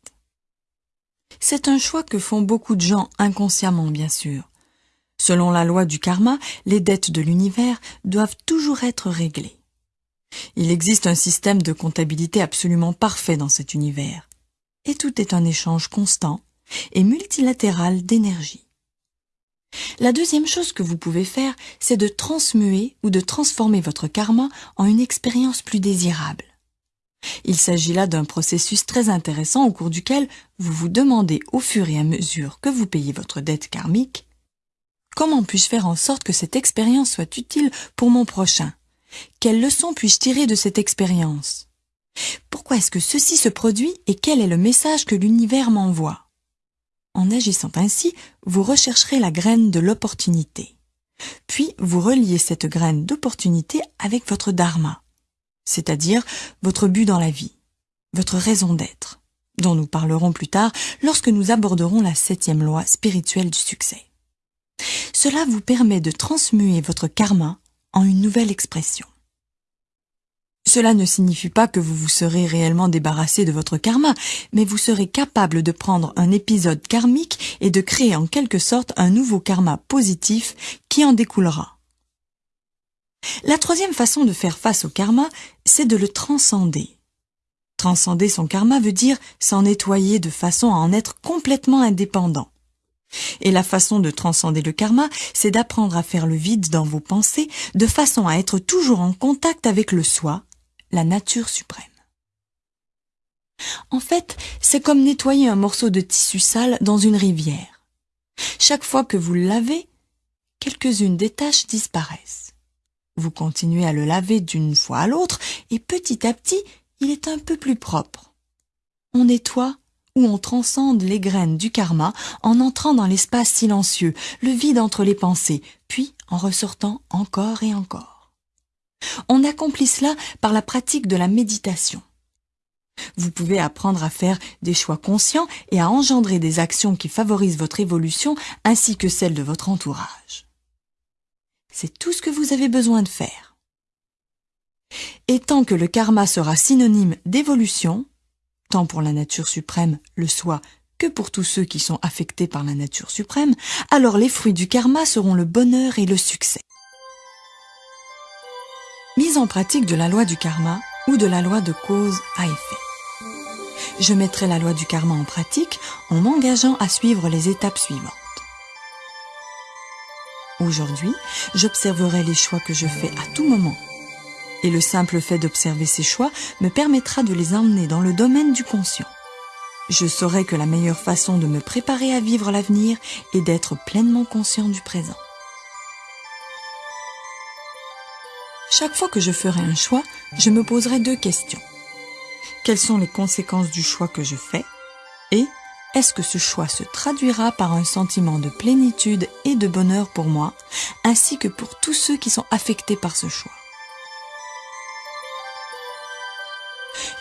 C'est un choix que font beaucoup de gens inconsciemment, bien sûr. Selon la loi du karma, les dettes de l'univers doivent toujours être réglées. Il existe un système de comptabilité absolument parfait dans cet univers. Et tout est un échange constant et multilatéral d'énergie. La deuxième chose que vous pouvez faire, c'est de transmuer ou de transformer votre karma en une expérience plus désirable. Il s'agit là d'un processus très intéressant au cours duquel vous vous demandez au fur et à mesure que vous payez votre dette karmique Comment puis-je faire en sorte que cette expérience soit utile pour mon prochain? Quelles leçons puis-je tirer de cette expérience? Pourquoi est-ce que ceci se produit et quel est le message que l'univers m'envoie? En agissant ainsi, vous rechercherez la graine de l'opportunité. Puis vous reliez cette graine d'opportunité avec votre dharma c'est-à-dire votre but dans la vie, votre raison d'être, dont nous parlerons plus tard lorsque nous aborderons la septième loi spirituelle du succès. Cela vous permet de transmuer votre karma en une nouvelle expression. Cela ne signifie pas que vous vous serez réellement débarrassé de votre karma, mais vous serez capable de prendre un épisode karmique et de créer en quelque sorte un nouveau karma positif qui en découlera. La troisième façon de faire face au karma, c'est de le transcender. Transcender son karma veut dire s'en nettoyer de façon à en être complètement indépendant. Et la façon de transcender le karma, c'est d'apprendre à faire le vide dans vos pensées de façon à être toujours en contact avec le soi, la nature suprême. En fait, c'est comme nettoyer un morceau de tissu sale dans une rivière. Chaque fois que vous le lavez, quelques-unes des taches disparaissent. Vous continuez à le laver d'une fois à l'autre et petit à petit, il est un peu plus propre. On nettoie ou on transcende les graines du karma en entrant dans l'espace silencieux, le vide entre les pensées, puis en ressortant encore et encore. On accomplit cela par la pratique de la méditation. Vous pouvez apprendre à faire des choix conscients et à engendrer des actions qui favorisent votre évolution ainsi que celle de votre entourage. C'est tout ce que vous avez besoin de faire. Et tant que le karma sera synonyme d'évolution, tant pour la nature suprême, le soi, que pour tous ceux qui sont affectés par la nature suprême, alors les fruits du karma seront le bonheur et le succès. Mise en pratique de la loi du karma ou de la loi de cause à effet. Je mettrai la loi du karma en pratique en m'engageant à suivre les étapes suivantes. Aujourd'hui, j'observerai les choix que je fais à tout moment. Et le simple fait d'observer ces choix me permettra de les emmener dans le domaine du conscient. Je saurai que la meilleure façon de me préparer à vivre l'avenir est d'être pleinement conscient du présent. Chaque fois que je ferai un choix, je me poserai deux questions. Quelles sont les conséquences du choix que je fais? Et est-ce que ce choix se traduira par un sentiment de plénitude et de bonheur pour moi, ainsi que pour tous ceux qui sont affectés par ce choix?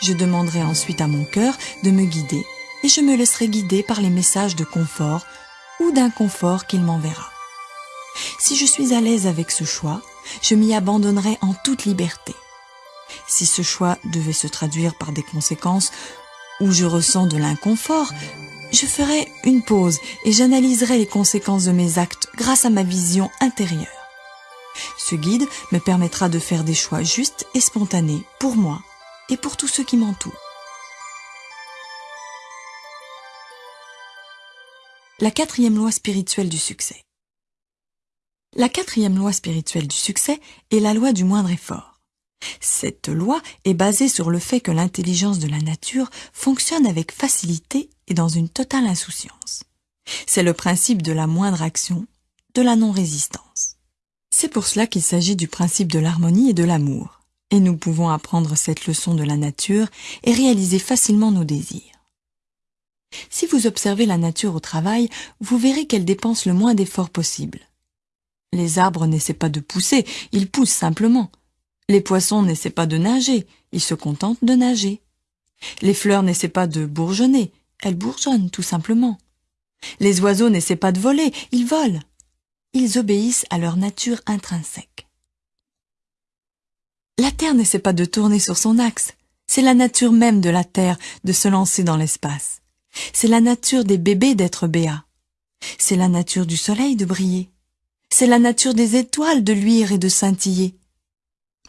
Je demanderai ensuite à mon cœur de me guider et je me laisserai guider par les messages de confort ou d'inconfort qu'il m'enverra. Si je suis à l'aise avec ce choix, je m'y abandonnerai en toute liberté. Si ce choix devait se traduire par des conséquences où je ressens de l'inconfort, je ferai une pause et j'analyserai les conséquences de mes actes grâce à ma vision intérieure. Ce guide me permettra de faire des choix justes et spontanés pour moi et pour tous ceux qui m'entourent. La quatrième loi spirituelle du succès. La quatrième loi spirituelle du succès est la loi du moindre effort. Cette loi est basée sur le fait que l'intelligence de la nature fonctionne avec facilité et dans une totale insouciance. C'est le principe de la moindre action, de la non-résistance. C'est pour cela qu'il s'agit du principe de l'harmonie et de l'amour, et nous pouvons apprendre cette leçon de la nature et réaliser facilement nos désirs. Si vous observez la nature au travail, vous verrez qu'elle dépense le moins d'efforts possible. Les arbres n'essaient pas de pousser, ils poussent simplement. Les poissons n'essaient pas de nager, ils se contentent de nager. Les fleurs n'essaient pas de bourgeonner, elles bourgeonnent tout simplement. Les oiseaux n'essaient pas de voler, ils volent. ils obéissent à leur nature intrinsèque. La Terre n'essaie pas de tourner sur son axe, c'est la nature même de la Terre de se lancer dans l'espace. C'est la nature des bébés d'être béats. C'est la nature du soleil de briller. C'est la nature des étoiles de luire et de scintiller.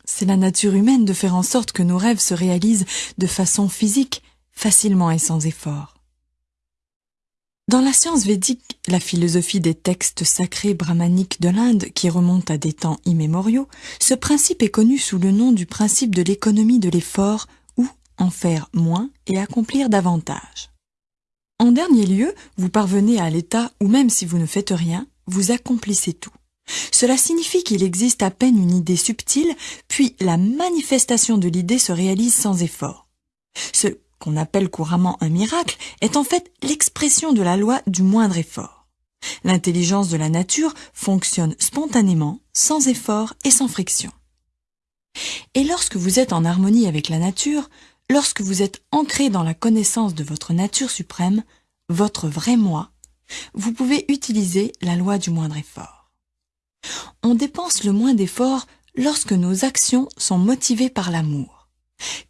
C'est la nature humaine de faire en sorte que nos rêves se réalisent de façon physique, facilement et sans effort. Dans la science védique, la philosophie des textes sacrés brahmaniques de l'Inde qui remontent à des temps immémoriaux, ce principe est connu sous le nom du principe de l'économie de l'effort ou en faire moins et accomplir davantage. En dernier lieu, vous parvenez à l'état où même si vous ne faites rien, vous accomplissez tout. Cela signifie qu'il existe à peine une idée subtile, puis la manifestation de l'idée se réalise sans effort. Ce qu'on appelle couramment un miracle est en fait l'expression de la loi du moindre effort. L'intelligence de la nature fonctionne spontanément, sans effort et sans friction. Et lorsque vous êtes en harmonie avec la nature, lorsque vous êtes ancré dans la connaissance de votre nature suprême, votre vrai moi, vous pouvez utiliser la loi du moindre effort. On dépense le moins d'efforts lorsque nos actions sont motivées par l'amour,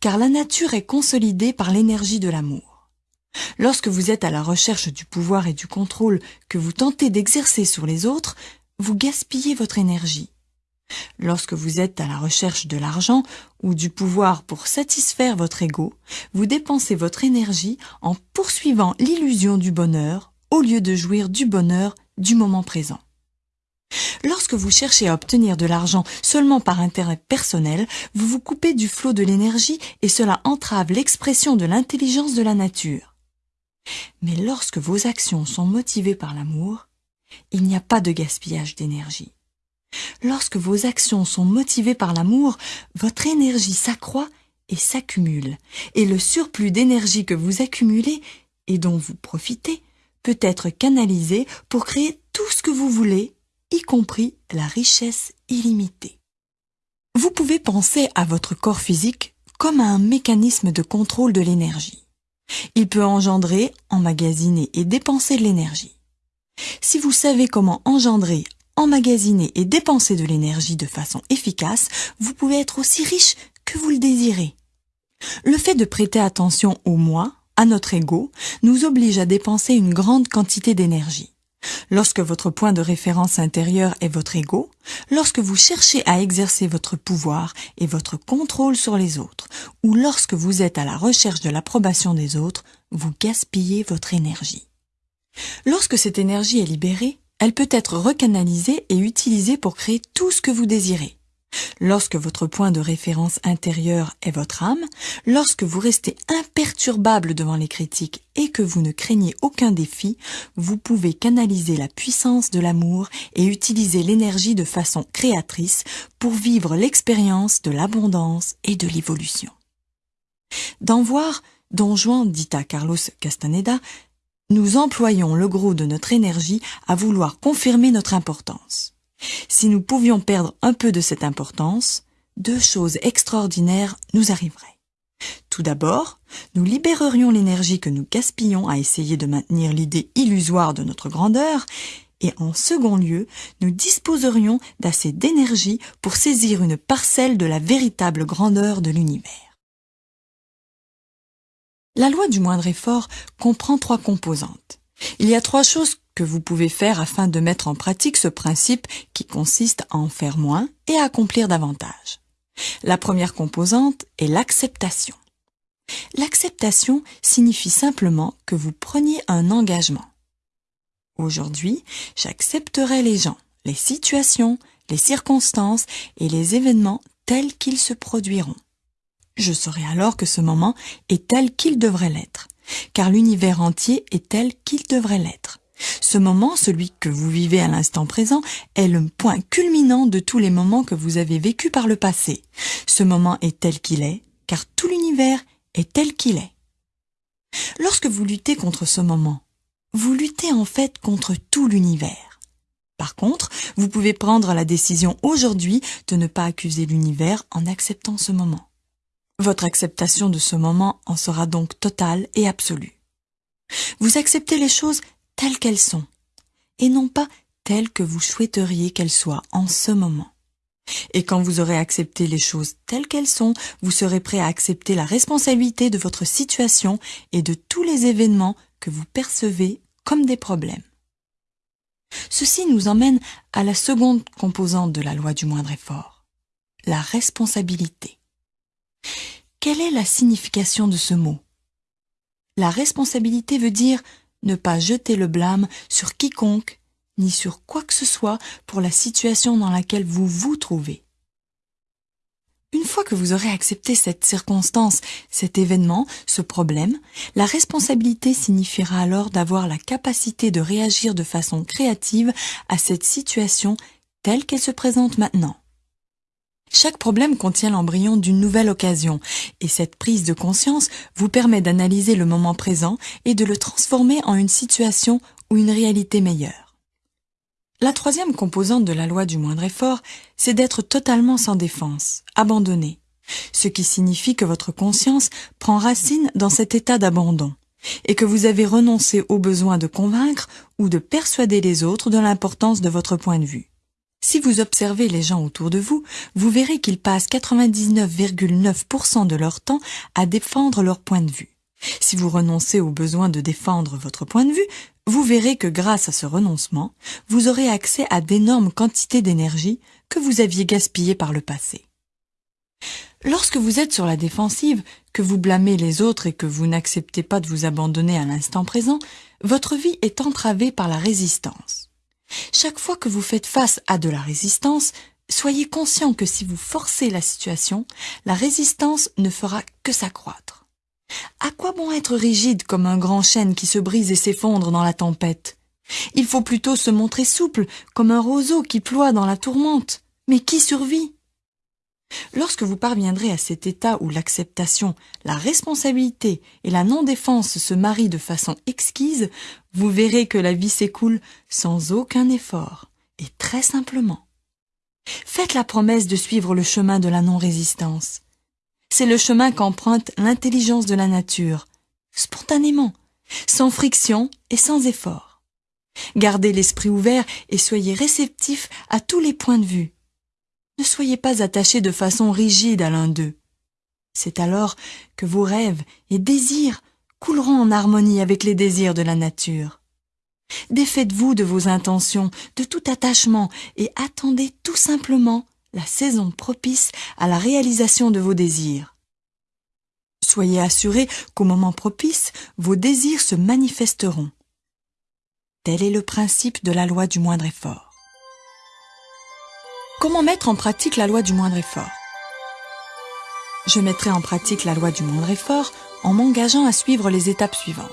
car la nature est consolidée par l'énergie de l'amour. Lorsque vous êtes à la recherche du pouvoir et du contrôle que vous tentez d'exercer sur les autres, vous gaspillez votre énergie. Lorsque vous êtes à la recherche de l'argent ou du pouvoir pour satisfaire votre ego, vous dépensez votre énergie en poursuivant l'illusion du bonheur au lieu de jouir du bonheur du moment présent. Lorsque vous cherchez à obtenir de l'argent seulement par intérêt personnel, vous vous coupez du flot de l'énergie et cela entrave l'expression de l'intelligence de la nature. Mais lorsque vos actions sont motivées par l'amour, il n'y a pas de gaspillage d'énergie. Lorsque vos actions sont motivées par l'amour, votre énergie s'accroît et s'accumule, et le surplus d'énergie que vous accumulez et dont vous profitez peut être canalisé pour créer tout ce que vous voulez, y compris la richesse illimitée. Vous pouvez penser à votre corps physique comme à un mécanisme de contrôle de l'énergie. Il peut engendrer, emmagasiner et dépenser de l'énergie. Si vous savez comment engendrer, emmagasiner et dépenser de l'énergie de façon efficace, vous pouvez être aussi riche que vous le désirez. Le fait de prêter attention au moi, à notre ego, nous oblige à dépenser une grande quantité d'énergie. Lorsque votre point de référence intérieur est votre ego, lorsque vous cherchez à exercer votre pouvoir et votre contrôle sur les autres, ou lorsque vous êtes à la recherche de l'approbation des autres, vous gaspillez votre énergie. Lorsque cette énergie est libérée, elle peut être recanalisée et utilisée pour créer tout ce que vous désirez. Lorsque votre point de référence intérieur est votre âme, lorsque vous restez imperturbable devant les critiques et que vous ne craignez aucun défi, vous pouvez canaliser la puissance de l'amour et utiliser l'énergie de façon créatrice pour vivre l'expérience de l'abondance et de l'évolution. D'en voir, Don Juan dit à Carlos Castaneda, nous employons le gros de notre énergie à vouloir confirmer notre importance. Si nous pouvions perdre un peu de cette importance, deux choses extraordinaires nous arriveraient. Tout d'abord, nous libérerions l'énergie que nous gaspillons à essayer de maintenir l'idée illusoire de notre grandeur, et en second lieu, nous disposerions d'assez d'énergie pour saisir une parcelle de la véritable grandeur de l'univers. La loi du moindre effort comprend trois composantes. Il y a trois choses que vous pouvez faire afin de mettre en pratique ce principe qui consiste à en faire moins et à accomplir davantage. La première composante est l'acceptation. L'acceptation signifie simplement que vous preniez un engagement. Aujourd'hui, j'accepterai les gens, les situations, les circonstances et les événements tels qu'ils se produiront. Je saurai alors que ce moment est tel qu'il devrait l'être, car l'univers entier est tel qu'il devrait l'être. Ce moment, celui que vous vivez à l'instant présent, est le point culminant de tous les moments que vous avez vécus par le passé. Ce moment est tel qu'il est, car tout l'univers est tel qu'il est. Lorsque vous luttez contre ce moment, vous luttez en fait contre tout l'univers. Par contre, vous pouvez prendre la décision aujourd'hui de ne pas accuser l'univers en acceptant ce moment. Votre acceptation de ce moment en sera donc totale et absolue. Vous acceptez les choses telles qu'elles sont, et non pas telle que vous souhaiteriez qu'elle soit en ce moment. Et quand vous aurez accepté les choses telles qu'elles sont, vous serez prêt à accepter la responsabilité de votre situation et de tous les événements que vous percevez comme des problèmes. Ceci nous emmène à la seconde composante de la loi du moindre effort, la responsabilité. Quelle est la signification de ce mot? La responsabilité veut dire ne pas jeter le blâme sur quiconque ni sur quoi que ce soit pour la situation dans laquelle vous vous trouvez. Une fois que vous aurez accepté cette circonstance, cet événement, ce problème, la responsabilité signifiera alors d'avoir la capacité de réagir de façon créative à cette situation telle qu'elle se présente maintenant. Chaque problème contient l'embryon d'une nouvelle occasion, et cette prise de conscience vous permet d'analyser le moment présent et de le transformer en une situation ou une réalité meilleure. La troisième composante de la loi du moindre effort, c'est d'être totalement sans défense, abandonné, ce qui signifie que votre conscience prend racine dans cet état d'abandon, et que vous avez renoncé au besoin de convaincre ou de persuader les autres de l'importance de votre point de vue. Si vous observez les gens autour de vous, vous verrez qu'ils passent 99,9% de leur temps à défendre leur point de vue. Si vous renoncez au besoin de défendre votre point de vue, vous verrez que grâce à ce renoncement, vous aurez accès à d'énormes quantités d'énergie que vous aviez gaspillées par le passé. Lorsque vous êtes sur la défensive, que vous blâmez les autres et que vous n'acceptez pas de vous abandonner à l'instant présent, votre vie est entravée par la résistance. Chaque fois que vous faites face à de la résistance, soyez conscient que si vous forcez la situation, la résistance ne fera que s'accroître. À quoi bon être rigide comme un grand chêne qui se brise et s'effondre dans la tempête? Il faut plutôt se montrer souple comme un roseau qui ploie dans la tourmente. Mais qui survit? Lorsque vous parviendrez à cet état où l'acceptation, la responsabilité et la non-défense se marient de façon exquise, vous verrez que la vie s'écoule sans aucun effort, et très simplement. Faites la promesse de suivre le chemin de la non-résistance. C'est le chemin qu'emprunte l'intelligence de la nature, spontanément, sans friction et sans effort. Gardez l'esprit ouvert et soyez réceptif à tous les points de vue. Ne soyez pas attaché de façon rigide à l'un d'eux. C'est alors que vos rêves et désirs couleront en harmonie avec les désirs de la nature. Défaites-vous de vos intentions, de tout attachement, et attendez tout simplement la saison propice à la réalisation de vos désirs. Soyez assurés qu'au moment propice, vos désirs se manifesteront. Tel est le principe de la loi du moindre effort. Comment mettre en pratique la loi du moindre effort? Je mettrai en pratique la loi du moindre effort en m'engageant à suivre les étapes suivantes.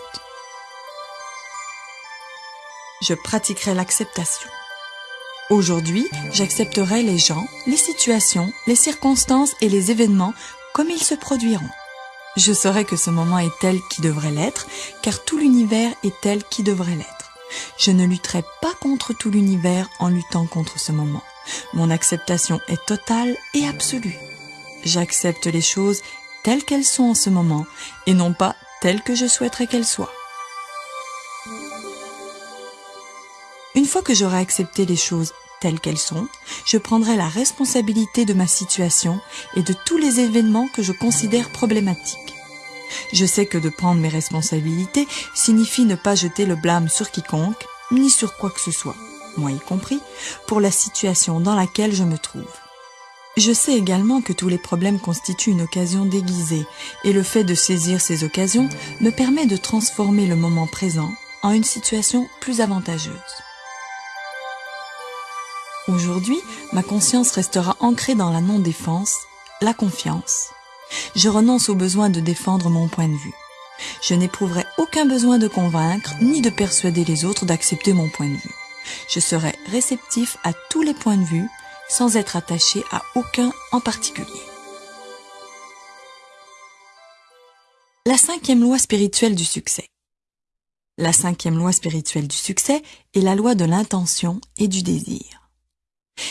Je pratiquerai l'acceptation. Aujourd'hui, j'accepterai les gens, les situations, les circonstances et les événements comme ils se produiront. Je saurai que ce moment est tel qui devrait l'être, car tout l'univers est tel qui devrait l'être. Je ne lutterai pas contre tout l'univers en luttant contre ce moment. Mon acceptation est totale et absolue. J'accepte les choses telles qu'elles sont en ce moment et non pas telles que je souhaiterais qu'elles soient. Une fois que j'aurai accepté les choses telles qu'elles sont, je prendrai la responsabilité de ma situation et de tous les événements que je considère problématiques. Je sais que de prendre mes responsabilités signifie ne pas jeter le blâme sur quiconque, ni sur quoi que ce soit, moi y compris, pour la situation dans laquelle je me trouve. Je sais également que tous les problèmes constituent une occasion déguisée, et le fait de saisir ces occasions me permet de transformer le moment présent en une situation plus avantageuse. Aujourd'hui, ma conscience restera ancrée dans la non-défense, la confiance. Je renonce au besoin de défendre mon point de vue. Je n'éprouverai aucun besoin de convaincre ni de persuader les autres d'accepter mon point de vue. Je serai réceptif à tous les points de vue sans être attaché à aucun en particulier. La cinquième loi spirituelle du succès. La cinquième loi spirituelle du succès est la loi de l'intention et du désir.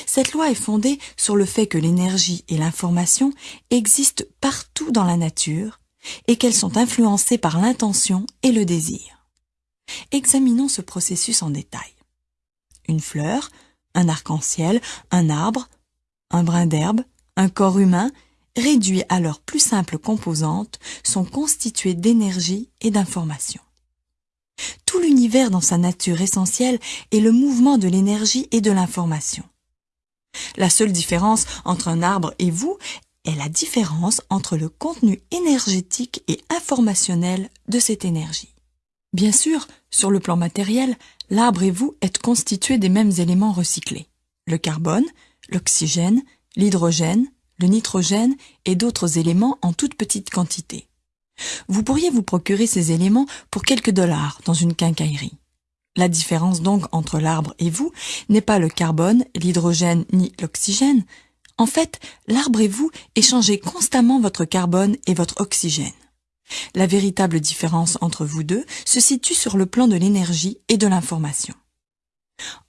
Cette loi est fondée sur le fait que l'énergie et l'information existent partout dans la nature et qu'elles sont influencées par l'intention et le désir. Examinons ce processus en détail. Une fleur, un arc-en-ciel, un arbre, un brin d'herbe, un corps humain, réduits à leurs plus simples composantes, sont constitués d'énergie et d'information. Tout l'univers dans sa nature essentielle est le mouvement de l'énergie et de l'information. La seule différence entre un arbre et vous est la différence entre le contenu énergétique et informationnel de cette énergie. Bien sûr, sur le plan matériel, l'arbre et vous êtes constitués des mêmes éléments recyclés. Le carbone, l'oxygène, l'hydrogène, le nitrogène et d'autres éléments en toute petite quantité. Vous pourriez vous procurer ces éléments pour quelques dollars dans une quincaillerie. La différence donc entre l'arbre et vous n'est pas le carbone, l'hydrogène ni l'oxygène. En fait, l'arbre et vous échangez constamment votre carbone et votre oxygène. La véritable différence entre vous deux se situe sur le plan de l'énergie et de l'information.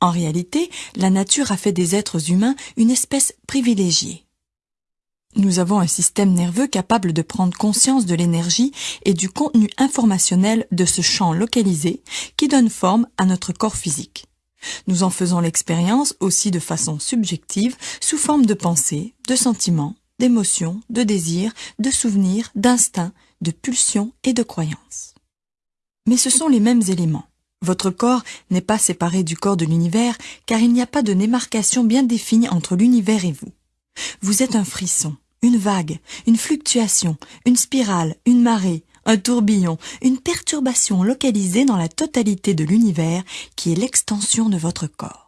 En réalité, la nature a fait des êtres humains une espèce privilégiée. Nous avons un système nerveux capable de prendre conscience de l'énergie et du contenu informationnel de ce champ localisé qui donne forme à notre corps physique. Nous en faisons l'expérience aussi de façon subjective sous forme de pensées, de sentiments, d'émotions, de désirs, de souvenirs, d'instincts, de pulsions et de croyances. Mais ce sont les mêmes éléments. Votre corps n'est pas séparé du corps de l'univers car il n'y a pas de démarcation bien définie entre l'univers et vous. Vous êtes un frisson, une vague, une fluctuation, une spirale, une marée, un tourbillon, une perturbation localisée dans la totalité de l'univers qui est l'extension de votre corps.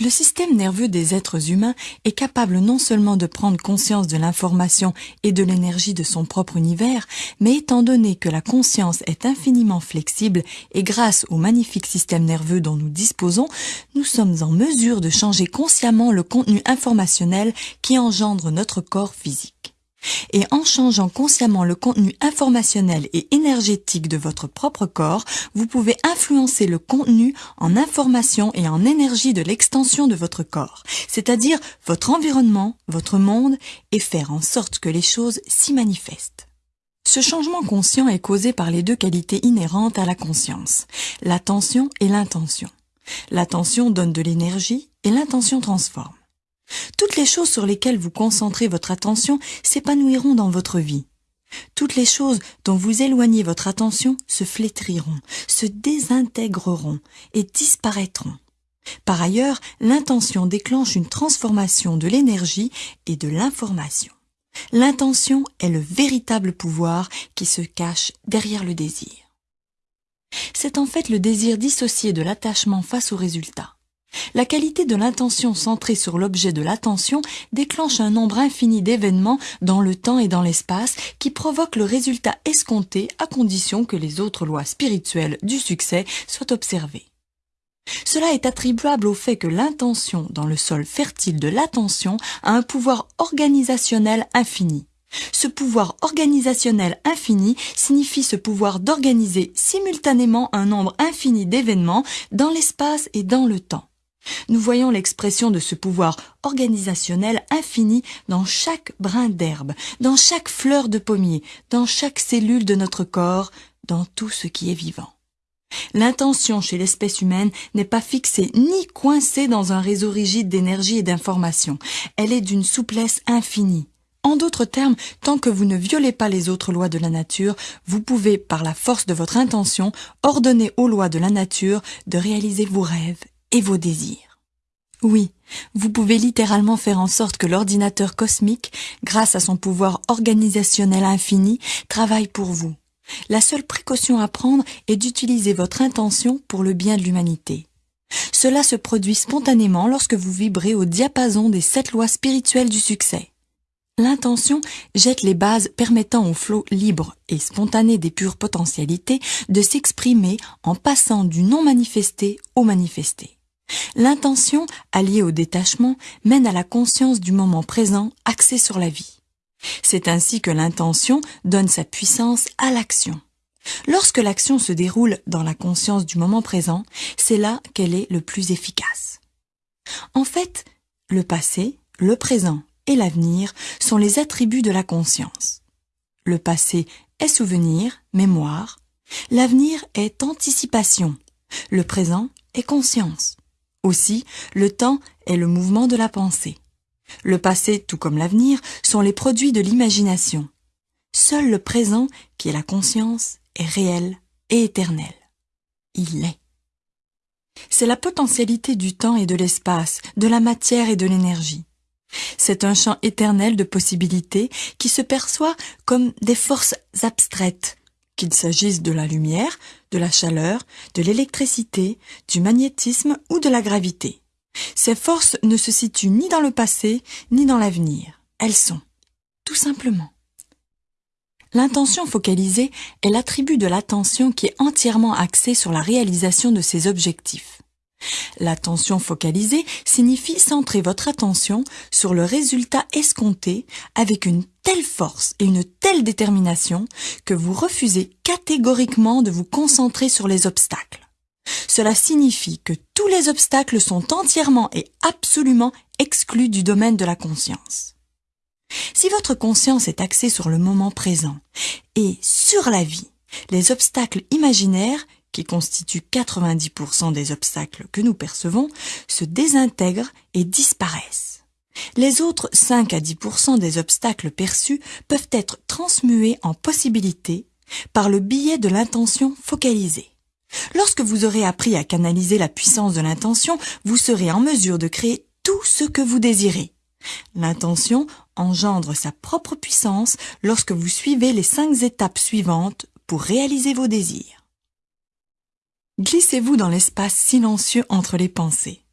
Le système nerveux des êtres humains est capable non seulement de prendre conscience de l'information et de l'énergie de son propre univers, mais étant donné que la conscience est infiniment flexible et grâce au magnifique système nerveux dont nous disposons, nous sommes en mesure de changer consciemment le contenu informationnel qui engendre notre corps physique. Et en changeant consciemment le contenu informationnel et énergétique de votre propre corps, vous pouvez influencer le contenu en information et en énergie de l'extension de votre corps, c'est-à-dire votre environnement, votre monde, et faire en sorte que les choses s'y manifestent. Ce changement conscient est causé par les deux qualités inhérentes à la conscience, l'attention et l'intention. L'attention donne de l'énergie et l'intention transforme. Toutes les choses sur lesquelles vous concentrez votre attention s'épanouiront dans votre vie. Toutes les choses dont vous éloignez votre attention se flétriront, se désintégreront et disparaîtront. Par ailleurs, l'intention déclenche une transformation de l'énergie et de l'information. L'intention est le véritable pouvoir qui se cache derrière le désir. C'est en fait le désir dissocié de l'attachement face au résultat. La qualité de l'intention centrée sur l'objet de l'attention déclenche un nombre infini d'événements dans le temps et dans l'espace qui provoquent le résultat escompté à condition que les autres lois spirituelles du succès soient observées. Cela est attribuable au fait que l'intention dans le sol fertile de l'attention a un pouvoir organisationnel infini. Ce pouvoir organisationnel infini signifie ce pouvoir d'organiser simultanément un nombre infini d'événements dans l'espace et dans le temps. Nous voyons l'expression de ce pouvoir organisationnel infini dans chaque brin d'herbe, dans chaque fleur de pommier, dans chaque cellule de notre corps, dans tout ce qui est vivant. L'intention chez l'espèce humaine n'est pas fixée ni coincée dans un réseau rigide d'énergie et d'information. Elle est d'une souplesse infinie. En d'autres termes, tant que vous ne violez pas les autres lois de la nature, vous pouvez, par la force de votre intention, ordonner aux lois de la nature de réaliser vos rêves et vos désirs. Oui, vous pouvez littéralement faire en sorte que l'ordinateur cosmique, grâce à son pouvoir organisationnel infini, travaille pour vous. La seule précaution à prendre est d'utiliser votre intention pour le bien de l'humanité. Cela se produit spontanément lorsque vous vibrez au diapason des sept lois spirituelles du succès. L'intention jette les bases permettant au flot libre et spontané des pures potentialités de s'exprimer en passant du non manifesté au manifesté. L'intention, alliée au détachement, mène à la conscience du moment présent axé sur la vie. C'est ainsi que l'intention donne sa puissance à l'action. Lorsque l'action se déroule dans la conscience du moment présent, c'est là qu'elle est le plus efficace. En fait, le passé, le présent et l'avenir sont les attributs de la conscience. Le passé est souvenir, mémoire. L'avenir est anticipation. Le présent est conscience. Aussi, le temps est le mouvement de la pensée. Le passé, tout comme l'avenir, sont les produits de l'imagination. Seul le présent, qui est la conscience, est réel et éternel. Il est. C'est la potentialité du temps et de l'espace, de la matière et de l'énergie. C'est un champ éternel de possibilités qui se perçoit comme des forces abstraites, qu'il s'agisse de la lumière, de la chaleur, de l'électricité, du magnétisme ou de la gravité. Ces forces ne se situent ni dans le passé, ni dans l'avenir. Elles sont, tout simplement. L'intention focalisée est l'attribut de l'attention qui est entièrement axé sur la réalisation de ses objectifs. L'attention focalisée signifie centrer votre attention sur le résultat escompté avec une telle force et une telle détermination que vous refusez catégoriquement de vous concentrer sur les obstacles. Cela signifie que tous les obstacles sont entièrement et absolument exclus du domaine de la conscience. Si votre conscience est axée sur le moment présent et sur la vie, les obstacles imaginaires qui constituent 90% des obstacles que nous percevons, se désintègrent et disparaissent. Les autres 5 à 10% des obstacles perçus peuvent être transmués en possibilités par le biais de l'intention focalisée. Lorsque vous aurez appris à canaliser la puissance de l'intention, vous serez en mesure de créer tout ce que vous désirez. L'intention engendre sa propre puissance lorsque vous suivez les cinq étapes suivantes pour réaliser vos désirs. Glissez-vous dans l'espace silencieux entre les pensées.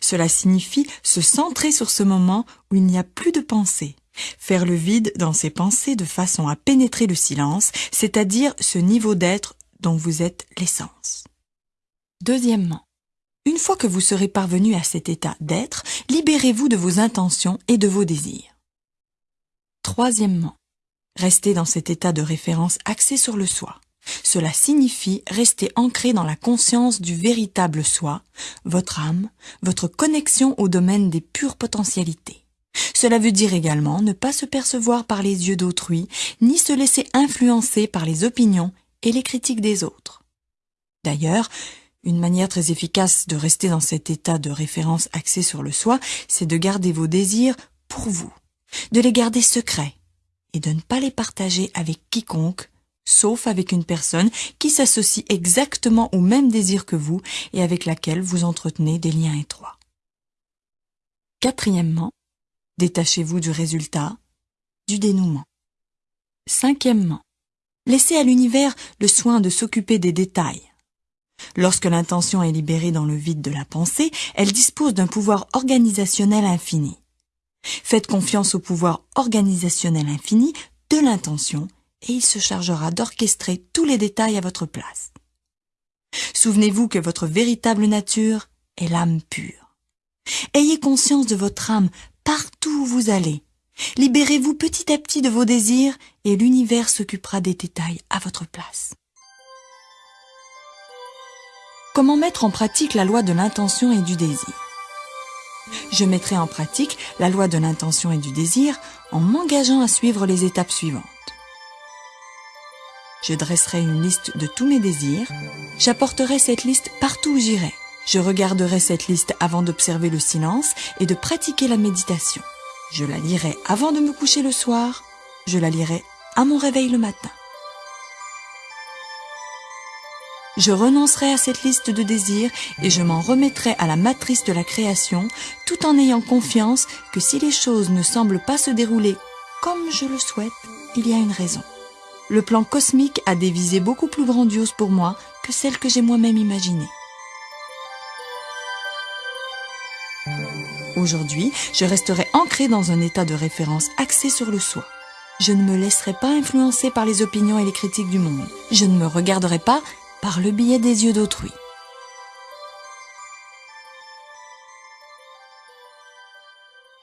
Cela signifie se centrer sur ce moment où il n'y a plus de pensée. Faire le vide dans ses pensées de façon à pénétrer le silence, c'est-à-dire ce niveau d'être dont vous êtes l'essence. Deuxièmement, une fois que vous serez parvenu à cet état d'être, libérez-vous de vos intentions et de vos désirs. Troisièmement, restez dans cet état de référence axé sur le soi. Cela signifie rester ancré dans la conscience du véritable soi, votre âme, votre connexion au domaine des pures potentialités. Cela veut dire également ne pas se percevoir par les yeux d'autrui, ni se laisser influencer par les opinions et les critiques des autres. D'ailleurs, une manière très efficace de rester dans cet état de référence axé sur le soi, c'est de garder vos désirs pour vous, de les garder secrets et de ne pas les partager avec quiconque sauf avec une personne qui s'associe exactement au même désir que vous et avec laquelle vous entretenez des liens étroits. Quatrièmement, détachez-vous du résultat, du dénouement. Cinquièmement, laissez à l'univers le soin de s'occuper des détails. Lorsque l'intention est libérée dans le vide de la pensée, elle dispose d'un pouvoir organisationnel infini. Faites confiance au pouvoir organisationnel infini de l'intention et il se chargera d'orchestrer tous les détails à votre place. Souvenez-vous que votre véritable nature est l'âme pure. Ayez conscience de votre âme partout où vous allez. Libérez-vous petit à petit de vos désirs et l'univers s'occupera des détails à votre place. Comment mettre en pratique la loi de l'intention et du désir? Je mettrai en pratique la loi de l'intention et du désir en m'engageant à suivre les étapes suivantes je dresserai une liste de tous mes désirs, j'apporterai cette liste partout où j'irai. Je regarderai cette liste avant d'observer le silence et de pratiquer la méditation. Je la lirai avant de me coucher le soir, je la lirai à mon réveil le matin. Je renoncerai à cette liste de désirs et je m'en remettrai à la matrice de la création tout en ayant confiance que si les choses ne semblent pas se dérouler comme je le souhaite, il y a une raison le plan cosmique a des visées beaucoup plus grandioses pour moi que celles que j'ai moi-même imaginées. Aujourd'hui, je resterai ancré dans un état de référence axé sur le soi. Je ne me laisserai pas influencer par les opinions et les critiques du monde. Je ne me regarderai pas par le biais des yeux d'autrui.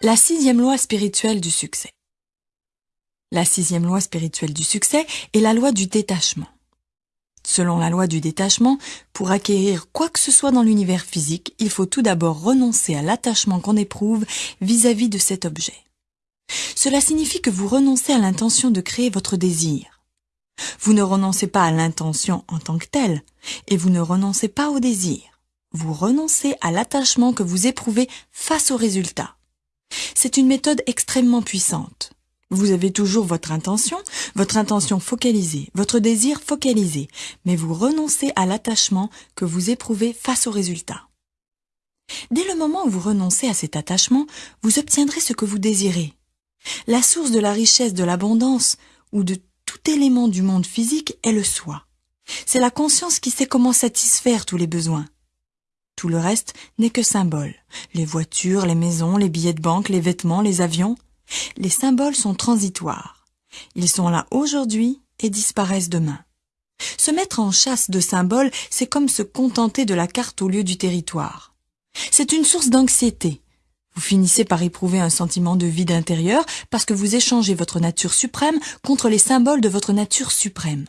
La sixième loi spirituelle du succès. La sixième loi spirituelle du succès est la loi du détachement. Selon la loi du détachement, pour acquérir quoi que ce soit dans l'univers physique, il faut tout d'abord renoncer à l'attachement qu'on éprouve vis-à-vis de cet objet. Cela signifie que vous renoncez à l'intention de créer votre désir. Vous ne renoncez pas à l'intention en tant que telle, et vous ne renoncez pas au désir. vous renoncez à l'attachement que vous éprouvez face au résultat. C'est une méthode extrêmement puissante. Vous avez toujours votre intention, votre intention focalisée, votre désir focalisé, mais vous renoncez à l'attachement que vous éprouvez face au résultat. Dès le moment où vous renoncez à cet attachement, vous obtiendrez ce que vous désirez. La source de la richesse, de l'abondance ou de tout élément du monde physique est le soi. C'est la conscience qui sait comment satisfaire tous les besoins. Tout le reste n'est que symbole. Les voitures, les maisons, les billets de banque, les vêtements, les avions. Les symboles sont transitoires. Ils sont là aujourd'hui et disparaissent demain. Se mettre en chasse de symboles, c'est comme se contenter de la carte au lieu du territoire. C'est une source d'anxiété. Vous finissez par éprouver un sentiment de vide intérieur parce que vous échangez votre nature suprême contre les symboles de votre nature suprême.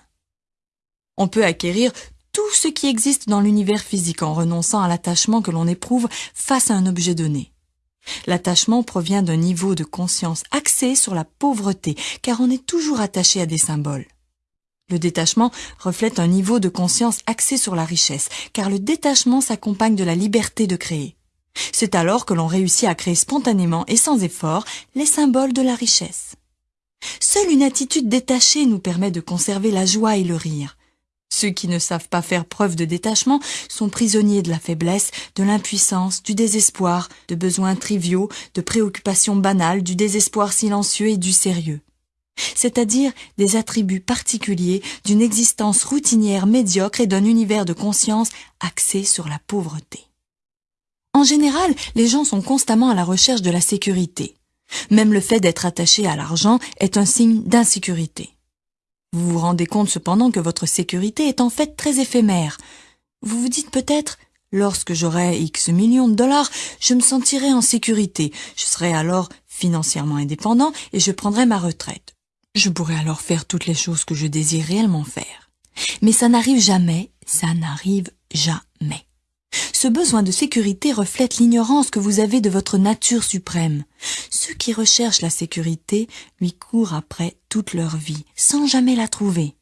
On peut acquérir tout ce qui existe dans l'univers physique en renonçant à l'attachement que l'on éprouve face à un objet donné. L'attachement provient d'un niveau de conscience axé sur la pauvreté, car on est toujours attaché à des symboles. Le détachement reflète un niveau de conscience axé sur la richesse, car le détachement s'accompagne de la liberté de créer. C'est alors que l'on réussit à créer spontanément et sans effort les symboles de la richesse. Seule une attitude détachée nous permet de conserver la joie et le rire. Ceux qui ne savent pas faire preuve de détachement sont prisonniers de la faiblesse, de l'impuissance, du désespoir, de besoins triviaux, de préoccupations banales, du désespoir silencieux et du sérieux. C'est-à-dire des attributs particuliers d'une existence routinière médiocre et d'un univers de conscience axé sur la pauvreté. En général, les gens sont constamment à la recherche de la sécurité. Même le fait d'être attaché à l'argent est un signe d'insécurité. Vous vous rendez compte cependant que votre sécurité est en fait très éphémère. Vous vous dites peut-être, lorsque j'aurai X millions de dollars, je me sentirai en sécurité, je serai alors financièrement indépendant et je prendrai ma retraite. Je pourrai alors faire toutes les choses que je désire réellement faire. Mais ça n'arrive jamais, ça n'arrive jamais. Ce besoin de sécurité reflète l'ignorance que vous avez de votre nature suprême. Ceux qui recherchent la sécurité lui courent après toute leur vie, sans jamais la trouver.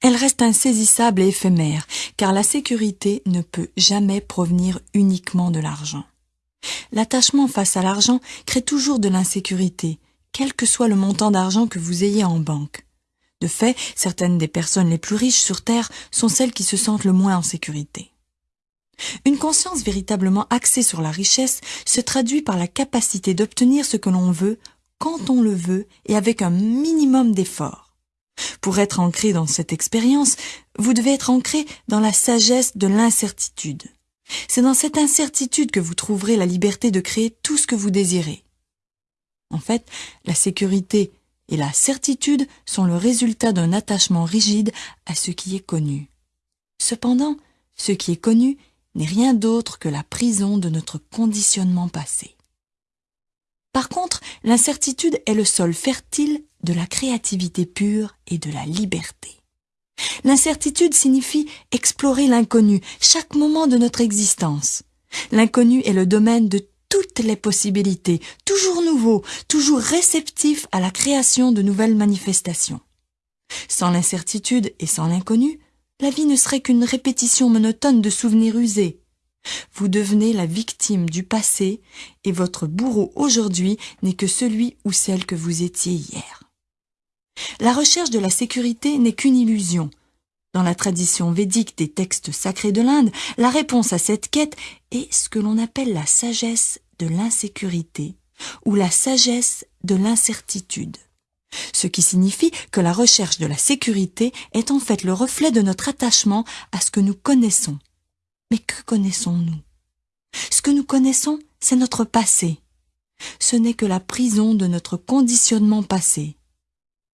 Elle reste insaisissable et éphémère, car la sécurité ne peut jamais provenir uniquement de l'argent. L'attachement face à l'argent crée toujours de l'insécurité, quel que soit le montant d'argent que vous ayez en banque. De fait, certaines des personnes les plus riches sur Terre sont celles qui se sentent le moins en sécurité. Une conscience véritablement axée sur la richesse se traduit par la capacité d'obtenir ce que l'on veut, quand on le veut et avec un minimum d'effort. Pour être ancré dans cette expérience, vous devez être ancré dans la sagesse de l'incertitude. C'est dans cette incertitude que vous trouverez la liberté de créer tout ce que vous désirez. En fait, la sécurité et la certitude sont le résultat d'un attachement rigide à ce qui est connu. Cependant, ce qui est connu n'est rien d'autre que la prison de notre conditionnement passé. Par contre, l'incertitude est le sol fertile de la créativité pure et de la liberté. L'incertitude signifie explorer l'inconnu chaque moment de notre existence. L'inconnu est le domaine de toutes les possibilités, toujours nouveau, toujours réceptif à la création de nouvelles manifestations. Sans l'incertitude et sans l'inconnu, la vie ne serait qu'une répétition monotone de souvenirs usés. Vous devenez la victime du passé et votre bourreau aujourd'hui n'est que celui ou celle que vous étiez hier. La recherche de la sécurité n'est qu'une illusion. Dans la tradition védique des textes sacrés de l'Inde, la réponse à cette quête est ce que l'on appelle la sagesse de l'insécurité ou la sagesse de l'incertitude ce qui signifie que la recherche de la sécurité est en fait le reflet de notre attachement à ce que nous connaissons. Mais que connaissons-nous? Ce que nous connaissons, c'est notre passé. Ce n'est que la prison de notre conditionnement passé.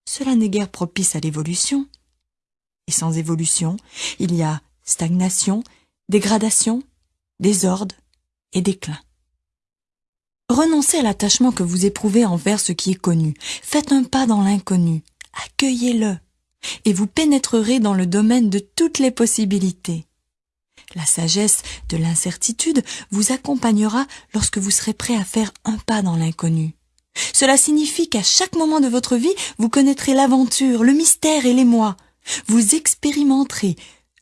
Cela n'est guère propice à l'évolution. Et sans évolution, il y a stagnation, dégradation, désordre et déclin. Renoncez à l'attachement que vous éprouvez envers ce qui est connu. Faites un pas dans l'inconnu. Accueillez-le. Et vous pénétrerez dans le domaine de toutes les possibilités. La sagesse de l'incertitude vous accompagnera lorsque vous serez prêt à faire un pas dans l'inconnu. Cela signifie qu'à chaque moment de votre vie, vous connaîtrez l'aventure, le mystère et l'émoi. Vous expérimenterez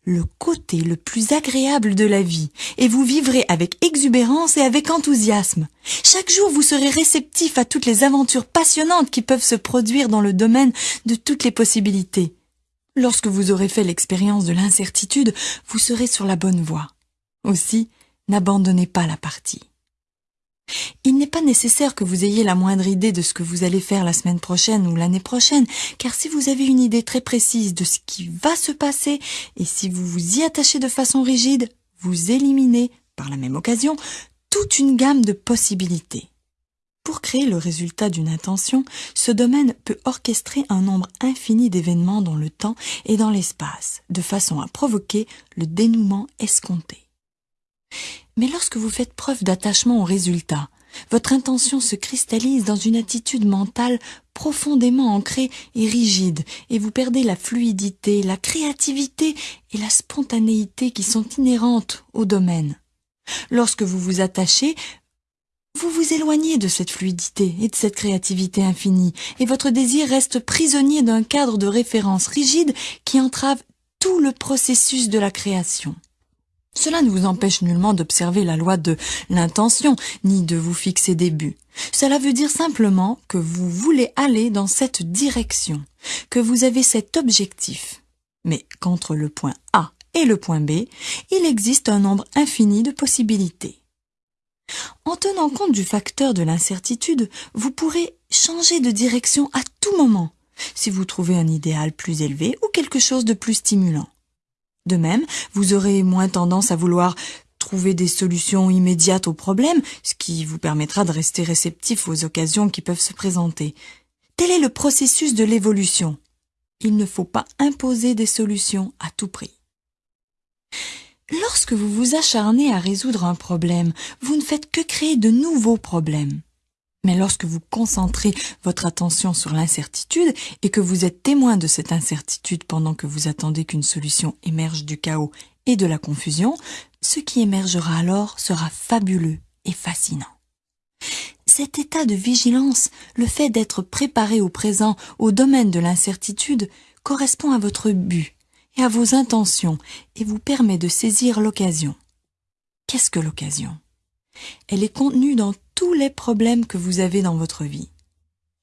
le côté le plus agréable de la vie et vous vivrez avec exubérance et avec enthousiasme. Chaque jour, vous serez réceptif à toutes les aventures passionnantes qui peuvent se produire dans le domaine de toutes les possibilités. Lorsque vous aurez fait l'expérience de l'incertitude, vous serez sur la bonne voie. Aussi, n'abandonnez pas la partie. Il n'est pas nécessaire que vous ayez la moindre idée de ce que vous allez faire la semaine prochaine ou l'année prochaine, car si vous avez une idée très précise de ce qui va se passer, et si vous vous y attachez de façon rigide, vous éliminez, par la même occasion, toute une gamme de possibilités. Pour créer le résultat d'une intention, ce domaine peut orchestrer un nombre infini d'événements dans le temps et dans l'espace, de façon à provoquer le dénouement escompté. Mais lorsque vous faites preuve d'attachement au résultat, votre intention se cristallise dans une attitude mentale profondément ancrée et rigide, et vous perdez la fluidité, la créativité et la spontanéité qui sont inhérentes au domaine. Lorsque vous vous attachez, vous vous éloignez de cette fluidité et de cette créativité infinie, et votre désir reste prisonnier d'un cadre de référence rigide qui entrave tout le processus de la création. Cela ne vous empêche nullement d'observer la loi de l'intention, ni de vous fixer des buts. Cela veut dire simplement que vous voulez aller dans cette direction, que vous avez cet objectif. Mais qu'entre le point A et le point B, il existe un nombre infini de possibilités. En tenant compte du facteur de l'incertitude, vous pourrez changer de direction à tout moment, si vous trouvez un idéal plus élevé ou quelque chose de plus stimulant. De même, vous aurez moins tendance à vouloir trouver des solutions immédiates aux problèmes, ce qui vous permettra de rester réceptif aux occasions qui peuvent se présenter. Tel est le processus de l'évolution. Il ne faut pas imposer des solutions à tout prix. Lorsque vous vous acharnez à résoudre un problème, vous ne faites que créer de nouveaux problèmes. Mais lorsque vous concentrez votre attention sur l'incertitude et que vous êtes témoin de cette incertitude pendant que vous attendez qu'une solution émerge du chaos et de la confusion, ce qui émergera alors sera fabuleux et fascinant. Cet état de vigilance, le fait d'être préparé au présent au domaine de l'incertitude, correspond à votre but et à vos intentions et vous permet de saisir l'occasion. Qu'est-ce que l'occasion? Elle est contenue dans tous les problèmes que vous avez dans votre vie.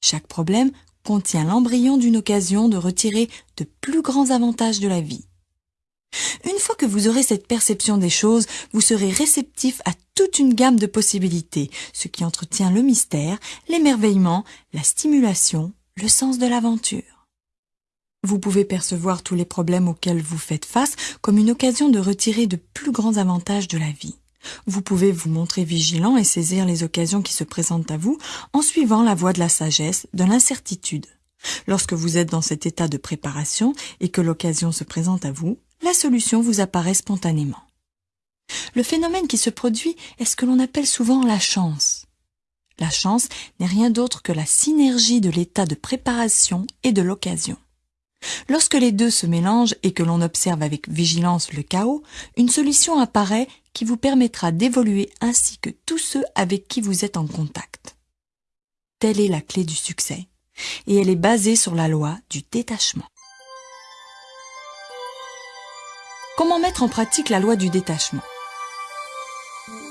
Chaque problème contient l'embryon d'une occasion de retirer de plus grands avantages de la vie. Une fois que vous aurez cette perception des choses, vous serez réceptif à toute une gamme de possibilités, ce qui entretient le mystère, l'émerveillement, la stimulation, le sens de l'aventure. Vous pouvez percevoir tous les problèmes auxquels vous faites face comme une occasion de retirer de plus grands avantages de la vie. Vous pouvez vous montrer vigilant et saisir les occasions qui se présentent à vous en suivant la voie de la sagesse, de l'incertitude. Lorsque vous êtes dans cet état de préparation et que l'occasion se présente à vous, la solution vous apparaît spontanément. Le phénomène qui se produit est ce que l'on appelle souvent la chance. La chance n'est rien d'autre que la synergie de l'état de préparation et de l'occasion. Lorsque les deux se mélangent et que l'on observe avec vigilance le chaos, une solution apparaît qui vous permettra d'évoluer ainsi que tous ceux avec qui vous êtes en contact. Telle est la clé du succès, et elle est basée sur la loi du détachement. Comment mettre en pratique la loi du détachement?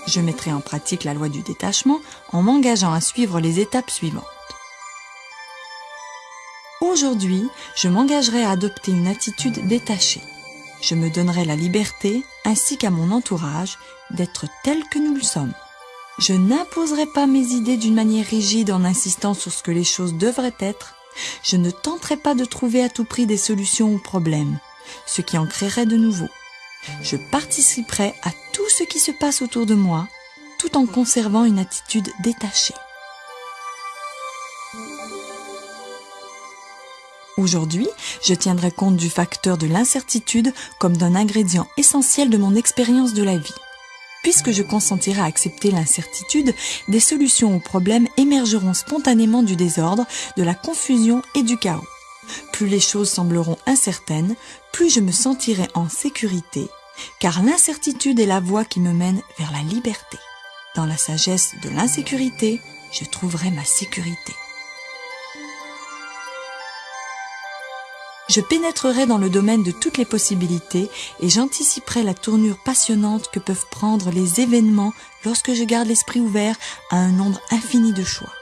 Je mettrai en pratique la loi du détachement en m'engageant à suivre les étapes suivantes. Aujourd'hui, je m'engagerai à adopter une attitude détachée. Je me donnerai la liberté, ainsi qu'à mon entourage, d'être tel que nous le sommes. Je n'imposerai pas mes idées d'une manière rigide en insistant sur ce que les choses devraient être. Je ne tenterai pas de trouver à tout prix des solutions aux problèmes, ce qui en créerait de nouveaux. Je participerai à tout ce qui se passe autour de moi, tout en conservant une attitude détachée. Aujourd'hui, je tiendrai compte du facteur de l'incertitude comme d'un ingrédient essentiel de mon expérience de la vie. Puisque je consentirai à accepter l'incertitude, des solutions aux problèmes émergeront spontanément du désordre, de la confusion et du chaos. Plus les choses sembleront incertaines, plus je me sentirai en sécurité, car l'incertitude est la voie qui me mène vers la liberté. Dans la sagesse de l'insécurité, je trouverai ma sécurité. Je pénétrerai dans le domaine de toutes les possibilités et j'anticiperai la tournure passionnante que peuvent prendre les événements lorsque je garde l'esprit ouvert à un nombre infini de choix.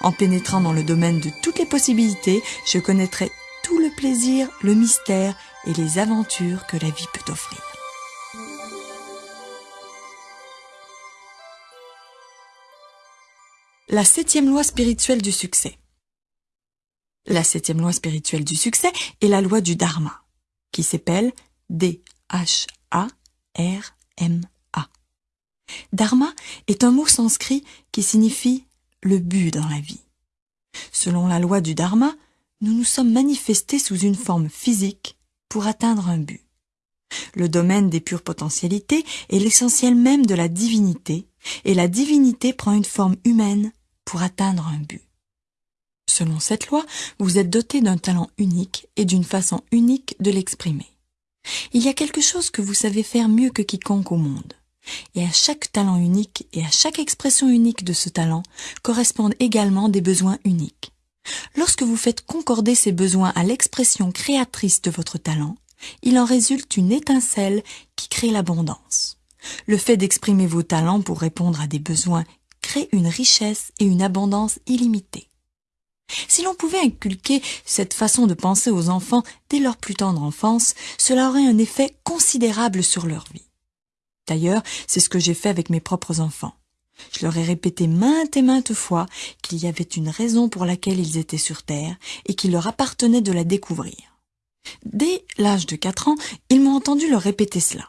En pénétrant dans le domaine de toutes les possibilités, je connaîtrai tout le plaisir, le mystère et les aventures que la vie peut offrir. La septième loi spirituelle du succès. La septième loi spirituelle du succès est la loi du Dharma, qui s'appelle D-H-A-R-M-A. Dharma est un mot sanskrit qui signifie le but dans la vie. Selon la loi du Dharma, nous nous sommes manifestés sous une forme physique pour atteindre un but. Le domaine des pures potentialités est l'essentiel même de la divinité, et la divinité prend une forme humaine pour atteindre un but. Selon cette loi, vous êtes doté d'un talent unique et d'une façon unique de l'exprimer. Il y a quelque chose que vous savez faire mieux que quiconque au monde. Et à chaque talent unique et à chaque expression unique de ce talent correspondent également des besoins uniques. Lorsque vous faites concorder ces besoins à l'expression créatrice de votre talent, il en résulte une étincelle qui crée l'abondance. Le fait d'exprimer vos talents pour répondre à des besoins crée une richesse et une abondance illimitée. Si l'on pouvait inculquer cette façon de penser aux enfants dès leur plus tendre enfance, cela aurait un effet considérable sur leur vie. D'ailleurs, c'est ce que j'ai fait avec mes propres enfants. Je leur ai répété maintes et maintes fois qu'il y avait une raison pour laquelle ils étaient sur Terre et qu'il leur appartenait de la découvrir. Dès l'âge de quatre ans, ils m'ont entendu leur répéter cela.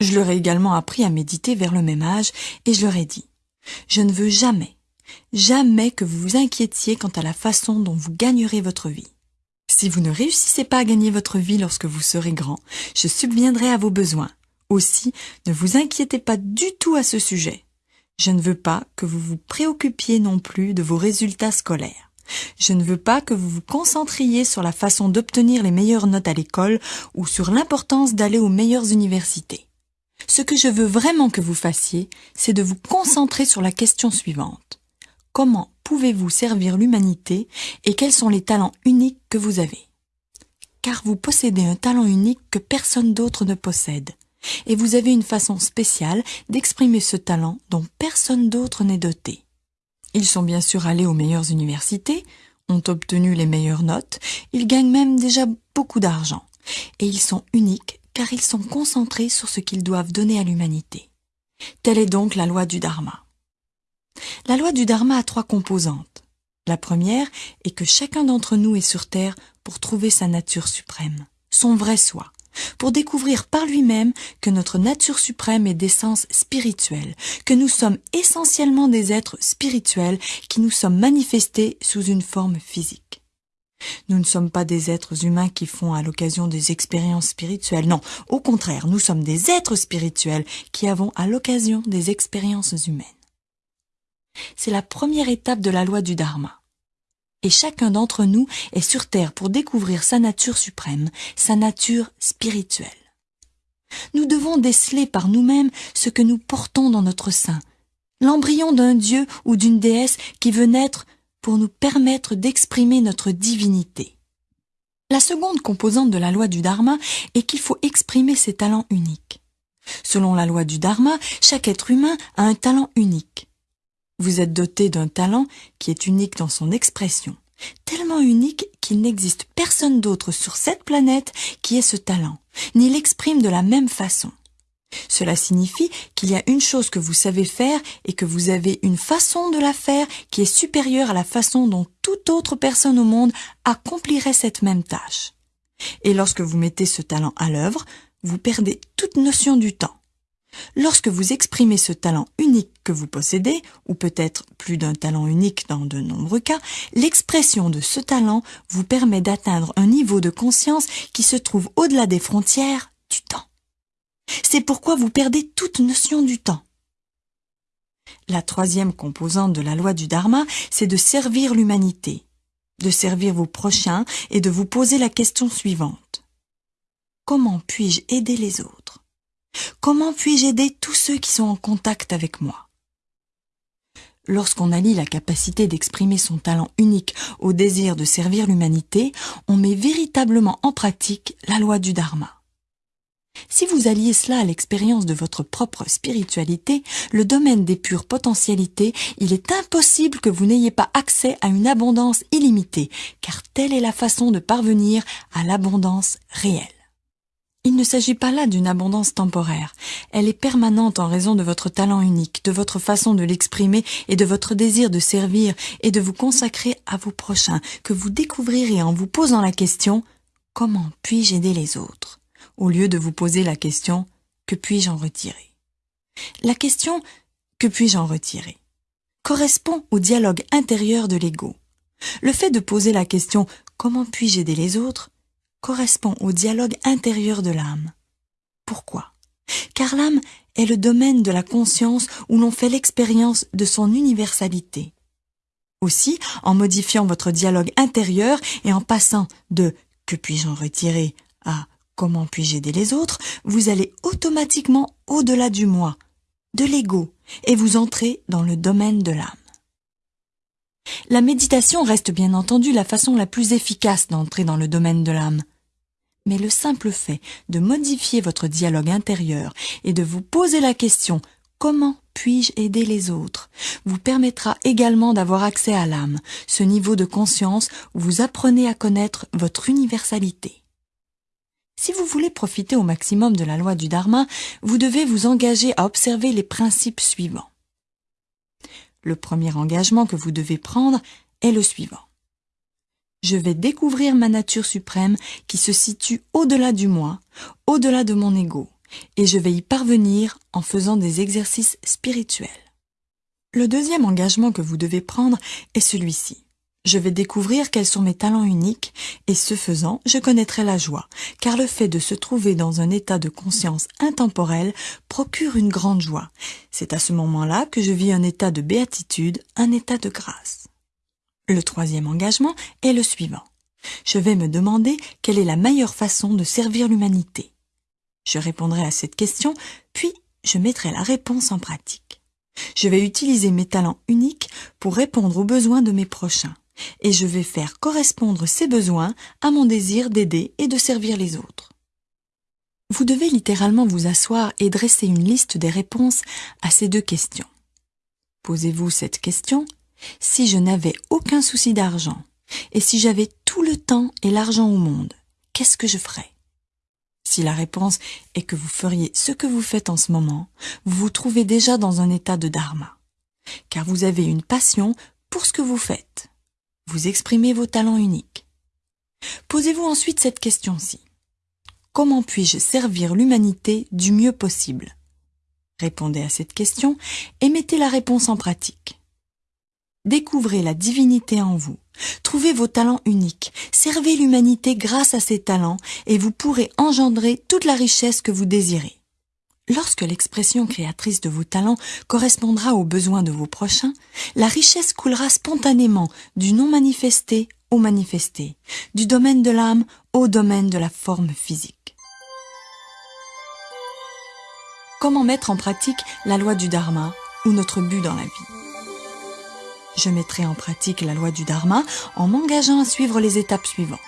Je leur ai également appris à méditer vers le même âge et je leur ai dit Je ne veux jamais, jamais que vous vous inquiétiez quant à la façon dont vous gagnerez votre vie. Si vous ne réussissez pas à gagner votre vie lorsque vous serez grand, je subviendrai à vos besoins. Aussi, ne vous inquiétez pas du tout à ce sujet. Je ne veux pas que vous vous préoccupiez non plus de vos résultats scolaires. Je ne veux pas que vous vous concentriez sur la façon d'obtenir les meilleures notes à l'école ou sur l'importance d'aller aux meilleures universités. Ce que je veux vraiment que vous fassiez, c'est de vous concentrer sur la question suivante comment pouvez-vous servir l'humanité et quels sont les talents uniques que vous avez? Car vous possédez un talent unique que personne d'autre ne possède, et vous avez une façon spéciale d'exprimer ce talent dont personne d'autre n'est doté. Ils sont bien sûr allés aux meilleures universités, ont obtenu les meilleures notes, ils gagnent même déjà beaucoup d'argent, et ils sont uniques car ils sont concentrés sur ce qu'ils doivent donner à l'humanité. Telle est donc la loi du Dharma. La loi du Dharma a trois composantes. La première est que chacun d'entre nous est sur Terre pour trouver sa nature suprême, son vrai soi, pour découvrir par lui-même que notre nature suprême est d'essence spirituelle, que nous sommes essentiellement des êtres spirituels qui nous sommes manifestés sous une forme physique. Nous ne sommes pas des êtres humains qui font à l'occasion des expériences spirituelles, non, au contraire, nous sommes des êtres spirituels qui avons à l'occasion des expériences humaines. C'est la première étape de la loi du Dharma. Et chacun d'entre nous est sur Terre pour découvrir sa nature suprême, sa nature spirituelle. Nous devons déceler par nous-mêmes ce que nous portons dans notre sein, l'embryon d'un dieu ou d'une déesse qui veut naître pour nous permettre d'exprimer notre divinité. La seconde composante de la loi du Dharma est qu'il faut exprimer ses talents uniques. Selon la loi du Dharma, chaque être humain a un talent unique. Vous êtes doté d'un talent qui est unique dans son expression, tellement unique qu'il n'existe personne d'autre sur cette planète qui ait ce talent, ni l'exprime de la même façon. Cela signifie qu'il y a une chose que vous savez faire et que vous avez une façon de la faire qui est supérieure à la façon dont toute autre personne au monde accomplirait cette même tâche. Et lorsque vous mettez ce talent à l'œuvre, vous perdez toute notion du temps. Lorsque vous exprimez ce talent unique que vous possédez, ou peut-être plus d'un talent unique dans de nombreux cas, l'expression de ce talent vous permet d'atteindre un niveau de conscience qui se trouve au-delà des frontières du temps. C'est pourquoi vous perdez toute notion du temps. La troisième composante de la loi du Dharma, c'est de servir l'humanité, de servir vos prochains et de vous poser la question suivante. Comment puis-je aider les autres? Comment puis-je aider tous ceux qui sont en contact avec moi? Lorsqu'on allie la capacité d'exprimer son talent unique au désir de servir l'humanité, on met véritablement en pratique la loi du Dharma. Si vous alliez cela à l'expérience de votre propre spiritualité, le domaine des pures potentialités, il est impossible que vous n'ayez pas accès à une abondance illimitée, car telle est la façon de parvenir à l'abondance réelle. Il ne s'agit pas là d'une abondance temporaire. Elle est permanente en raison de votre talent unique, de votre façon de l'exprimer et de votre désir de servir et de vous consacrer à vos prochains, que vous découvrirez en vous posant la question Comment puis-je aider les autres? au lieu de vous poser la question Que puis-je en retirer? La question Que puis-je en retirer? correspond au dialogue intérieur de l'ego. Le fait de poser la question Comment puis-je aider les autres? Correspond au dialogue intérieur de l'âme. Pourquoi? Car l'âme est le domaine de la conscience où l'on fait l'expérience de son universalité. Aussi, en modifiant votre dialogue intérieur et en passant de que puis-je en retirer à comment puis-je aider les autres, vous allez automatiquement au-delà du moi, de l'ego, et vous entrez dans le domaine de l'âme. La méditation reste bien entendu la façon la plus efficace d'entrer dans le domaine de l'âme mais le simple fait de modifier votre dialogue intérieur et de vous poser la question Comment puis-je aider les autres vous permettra également d'avoir accès à l'âme, ce niveau de conscience où vous apprenez à connaître votre universalité. Si vous voulez profiter au maximum de la loi du Dharma, vous devez vous engager à observer les principes suivants. Le premier engagement que vous devez prendre est le suivant je vais découvrir ma nature suprême qui se situe au-delà du moi, au-delà de mon ego, et je vais y parvenir en faisant des exercices spirituels. Le deuxième engagement que vous devez prendre est celui-ci. Je vais découvrir quels sont mes talents uniques, et ce faisant, je connaîtrai la joie, car le fait de se trouver dans un état de conscience intemporel procure une grande joie. C'est à ce moment-là que je vis un état de béatitude, un état de grâce. Le troisième engagement est le suivant. Je vais me demander quelle est la meilleure façon de servir l'humanité. Je répondrai à cette question, puis je mettrai la réponse en pratique. Je vais utiliser mes talents uniques pour répondre aux besoins de mes prochains, et je vais faire correspondre ces besoins à mon désir d'aider et de servir les autres. Vous devez littéralement vous asseoir et dresser une liste des réponses à ces deux questions. Posez-vous cette question si je n'avais aucun souci d'argent, et si j'avais tout le temps et l'argent au monde, qu'est-ce que je ferais? Si la réponse est que vous feriez ce que vous faites en ce moment, vous vous trouvez déjà dans un état de dharma, car vous avez une passion pour ce que vous faites. Vous exprimez vos talents uniques. Posez-vous ensuite cette question-ci. Comment puis-je servir l'humanité du mieux possible? Répondez à cette question et mettez la réponse en pratique. Découvrez la divinité en vous. Trouvez vos talents uniques. Servez l'humanité grâce à ces talents et vous pourrez engendrer toute la richesse que vous désirez. Lorsque l'expression créatrice de vos talents correspondra aux besoins de vos prochains, la richesse coulera spontanément du non manifesté au manifesté, du domaine de l'âme au domaine de la forme physique. Comment mettre en pratique la loi du Dharma ou notre but dans la vie? Je mettrai en pratique la loi du Dharma en m'engageant à suivre les étapes suivantes.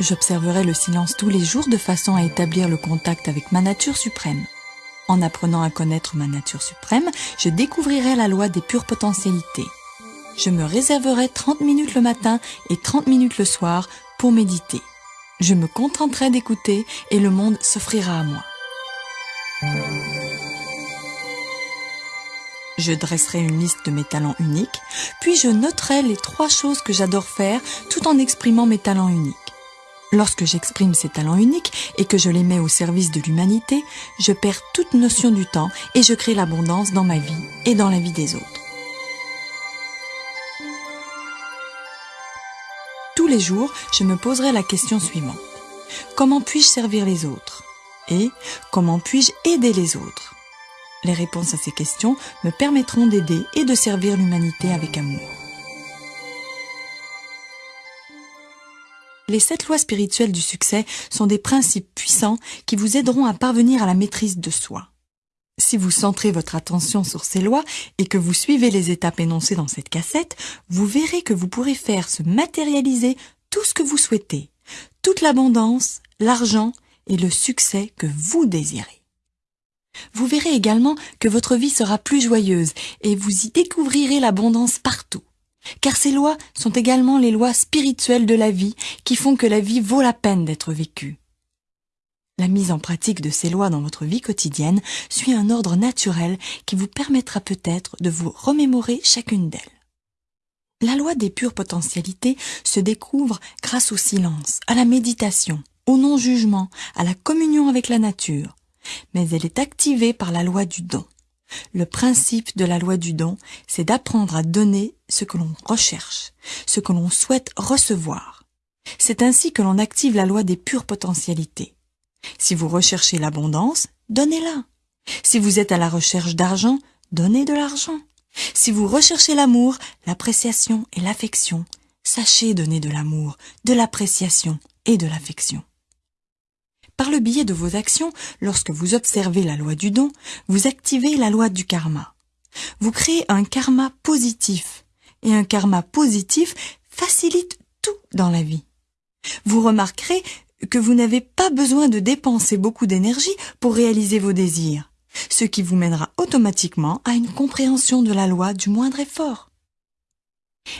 J'observerai le silence tous les jours de façon à établir le contact avec ma nature suprême. En apprenant à connaître ma nature suprême, je découvrirai la loi des pures potentialités. Je me réserverai 30 minutes le matin et 30 minutes le soir pour méditer. Je me contenterai d'écouter et le monde s'offrira à moi. Je dresserai une liste de mes talents uniques, puis je noterai les trois choses que j'adore faire tout en exprimant mes talents uniques. Lorsque j'exprime ces talents uniques et que je les mets au service de l'humanité, je perds toute notion du temps et je crée l'abondance dans ma vie et dans la vie des autres. Tous les jours, je me poserai la question suivante. Comment puis-je servir les autres? Et comment puis-je aider les autres? Les réponses à ces questions me permettront d'aider et de servir l'humanité avec amour. Les sept lois spirituelles du succès sont des principes puissants qui vous aideront à parvenir à la maîtrise de soi. Si vous centrez votre attention sur ces lois et que vous suivez les étapes énoncées dans cette cassette, vous verrez que vous pourrez faire se matérialiser tout ce que vous souhaitez, toute l'abondance, l'argent et le succès que vous désirez. Vous verrez également que votre vie sera plus joyeuse et vous y découvrirez l'abondance partout. Car ces lois sont également les lois spirituelles de la vie qui font que la vie vaut la peine d'être vécue. La mise en pratique de ces lois dans votre vie quotidienne suit un ordre naturel qui vous permettra peut-être de vous remémorer chacune d'elles. La loi des pures potentialités se découvre grâce au silence, à la méditation, au non-jugement, à la communion avec la nature, mais elle est activée par la loi du don. Le principe de la loi du don, c'est d'apprendre à donner ce que l'on recherche, ce que l'on souhaite recevoir. C'est ainsi que l'on active la loi des pures potentialités. Si vous recherchez l'abondance, donnez-la. Si vous êtes à la recherche d'argent, donnez de l'argent. Si vous recherchez l'amour, l'appréciation et l'affection, sachez donner de l'amour, de l'appréciation et de l'affection. Par le biais de vos actions, lorsque vous observez la loi du don, vous activez la loi du karma. Vous créez un karma positif. Et un karma positif facilite tout dans la vie. Vous remarquerez que vous n'avez pas besoin de dépenser beaucoup d'énergie pour réaliser vos désirs, ce qui vous mènera automatiquement à une compréhension de la loi du moindre effort.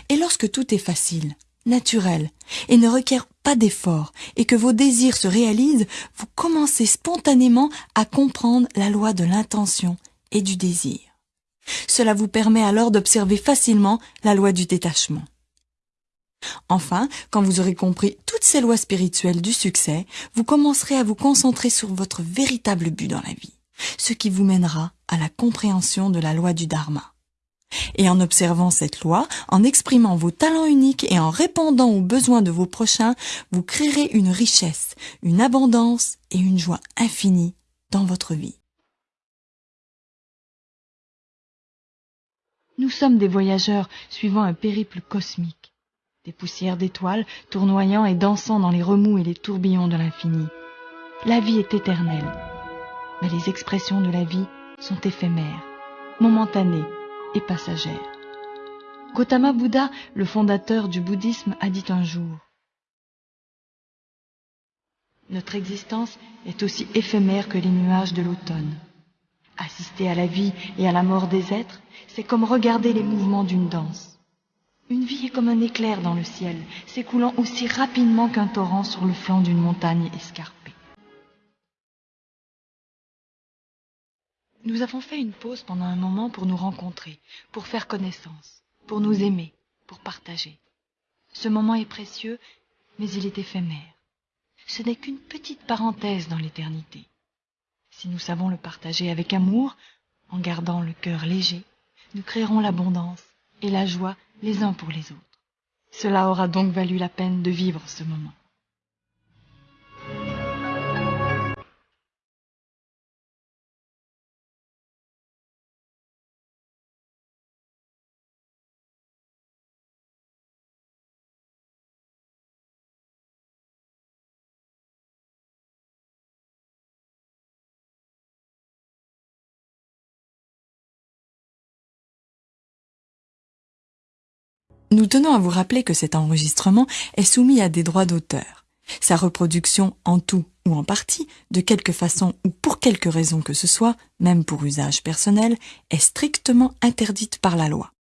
Et lorsque tout est facile, naturel, et ne requiert pas d'effort, et que vos désirs se réalisent, vous commencez spontanément à comprendre la loi de l'intention et du désir. Cela vous permet alors d'observer facilement la loi du détachement. Enfin, quand vous aurez compris toutes ces lois spirituelles du succès, vous commencerez à vous concentrer sur votre véritable but dans la vie, ce qui vous mènera à la compréhension de la loi du Dharma. Et en observant cette loi, en exprimant vos talents uniques et en répondant aux besoins de vos prochains, vous créerez une richesse, une abondance et une joie infinie dans votre vie. Nous sommes des voyageurs suivant un périple cosmique des poussières d'étoiles tournoyant et dansant dans les remous et les tourbillons de l'infini. La vie est éternelle, mais les expressions de la vie sont éphémères, momentanées et passagères. Gautama Bouddha, le fondateur du bouddhisme, a dit un jour Notre existence est aussi éphémère que les nuages de l'automne. Assister à la vie et à la mort des êtres, c'est comme regarder les mouvements d'une danse. Une vie est comme un éclair dans le ciel, s'écoulant aussi rapidement qu'un torrent sur le flanc d'une montagne escarpée. Nous avons fait une pause pendant un moment pour nous rencontrer, pour faire connaissance, pour nous aimer, pour partager. Ce moment est précieux, mais il est éphémère. Ce n'est qu'une petite parenthèse dans l'éternité. Si nous savons le partager avec amour, en gardant le cœur léger, nous créerons l'abondance et la joie les uns pour les autres. Cela aura donc valu la peine de vivre ce moment. Nous tenons à vous rappeler que cet enregistrement est soumis à des droits d'auteur. Sa reproduction en tout ou en partie, de quelque façon ou pour quelque raison que ce soit, même pour usage personnel, est strictement interdite par la loi.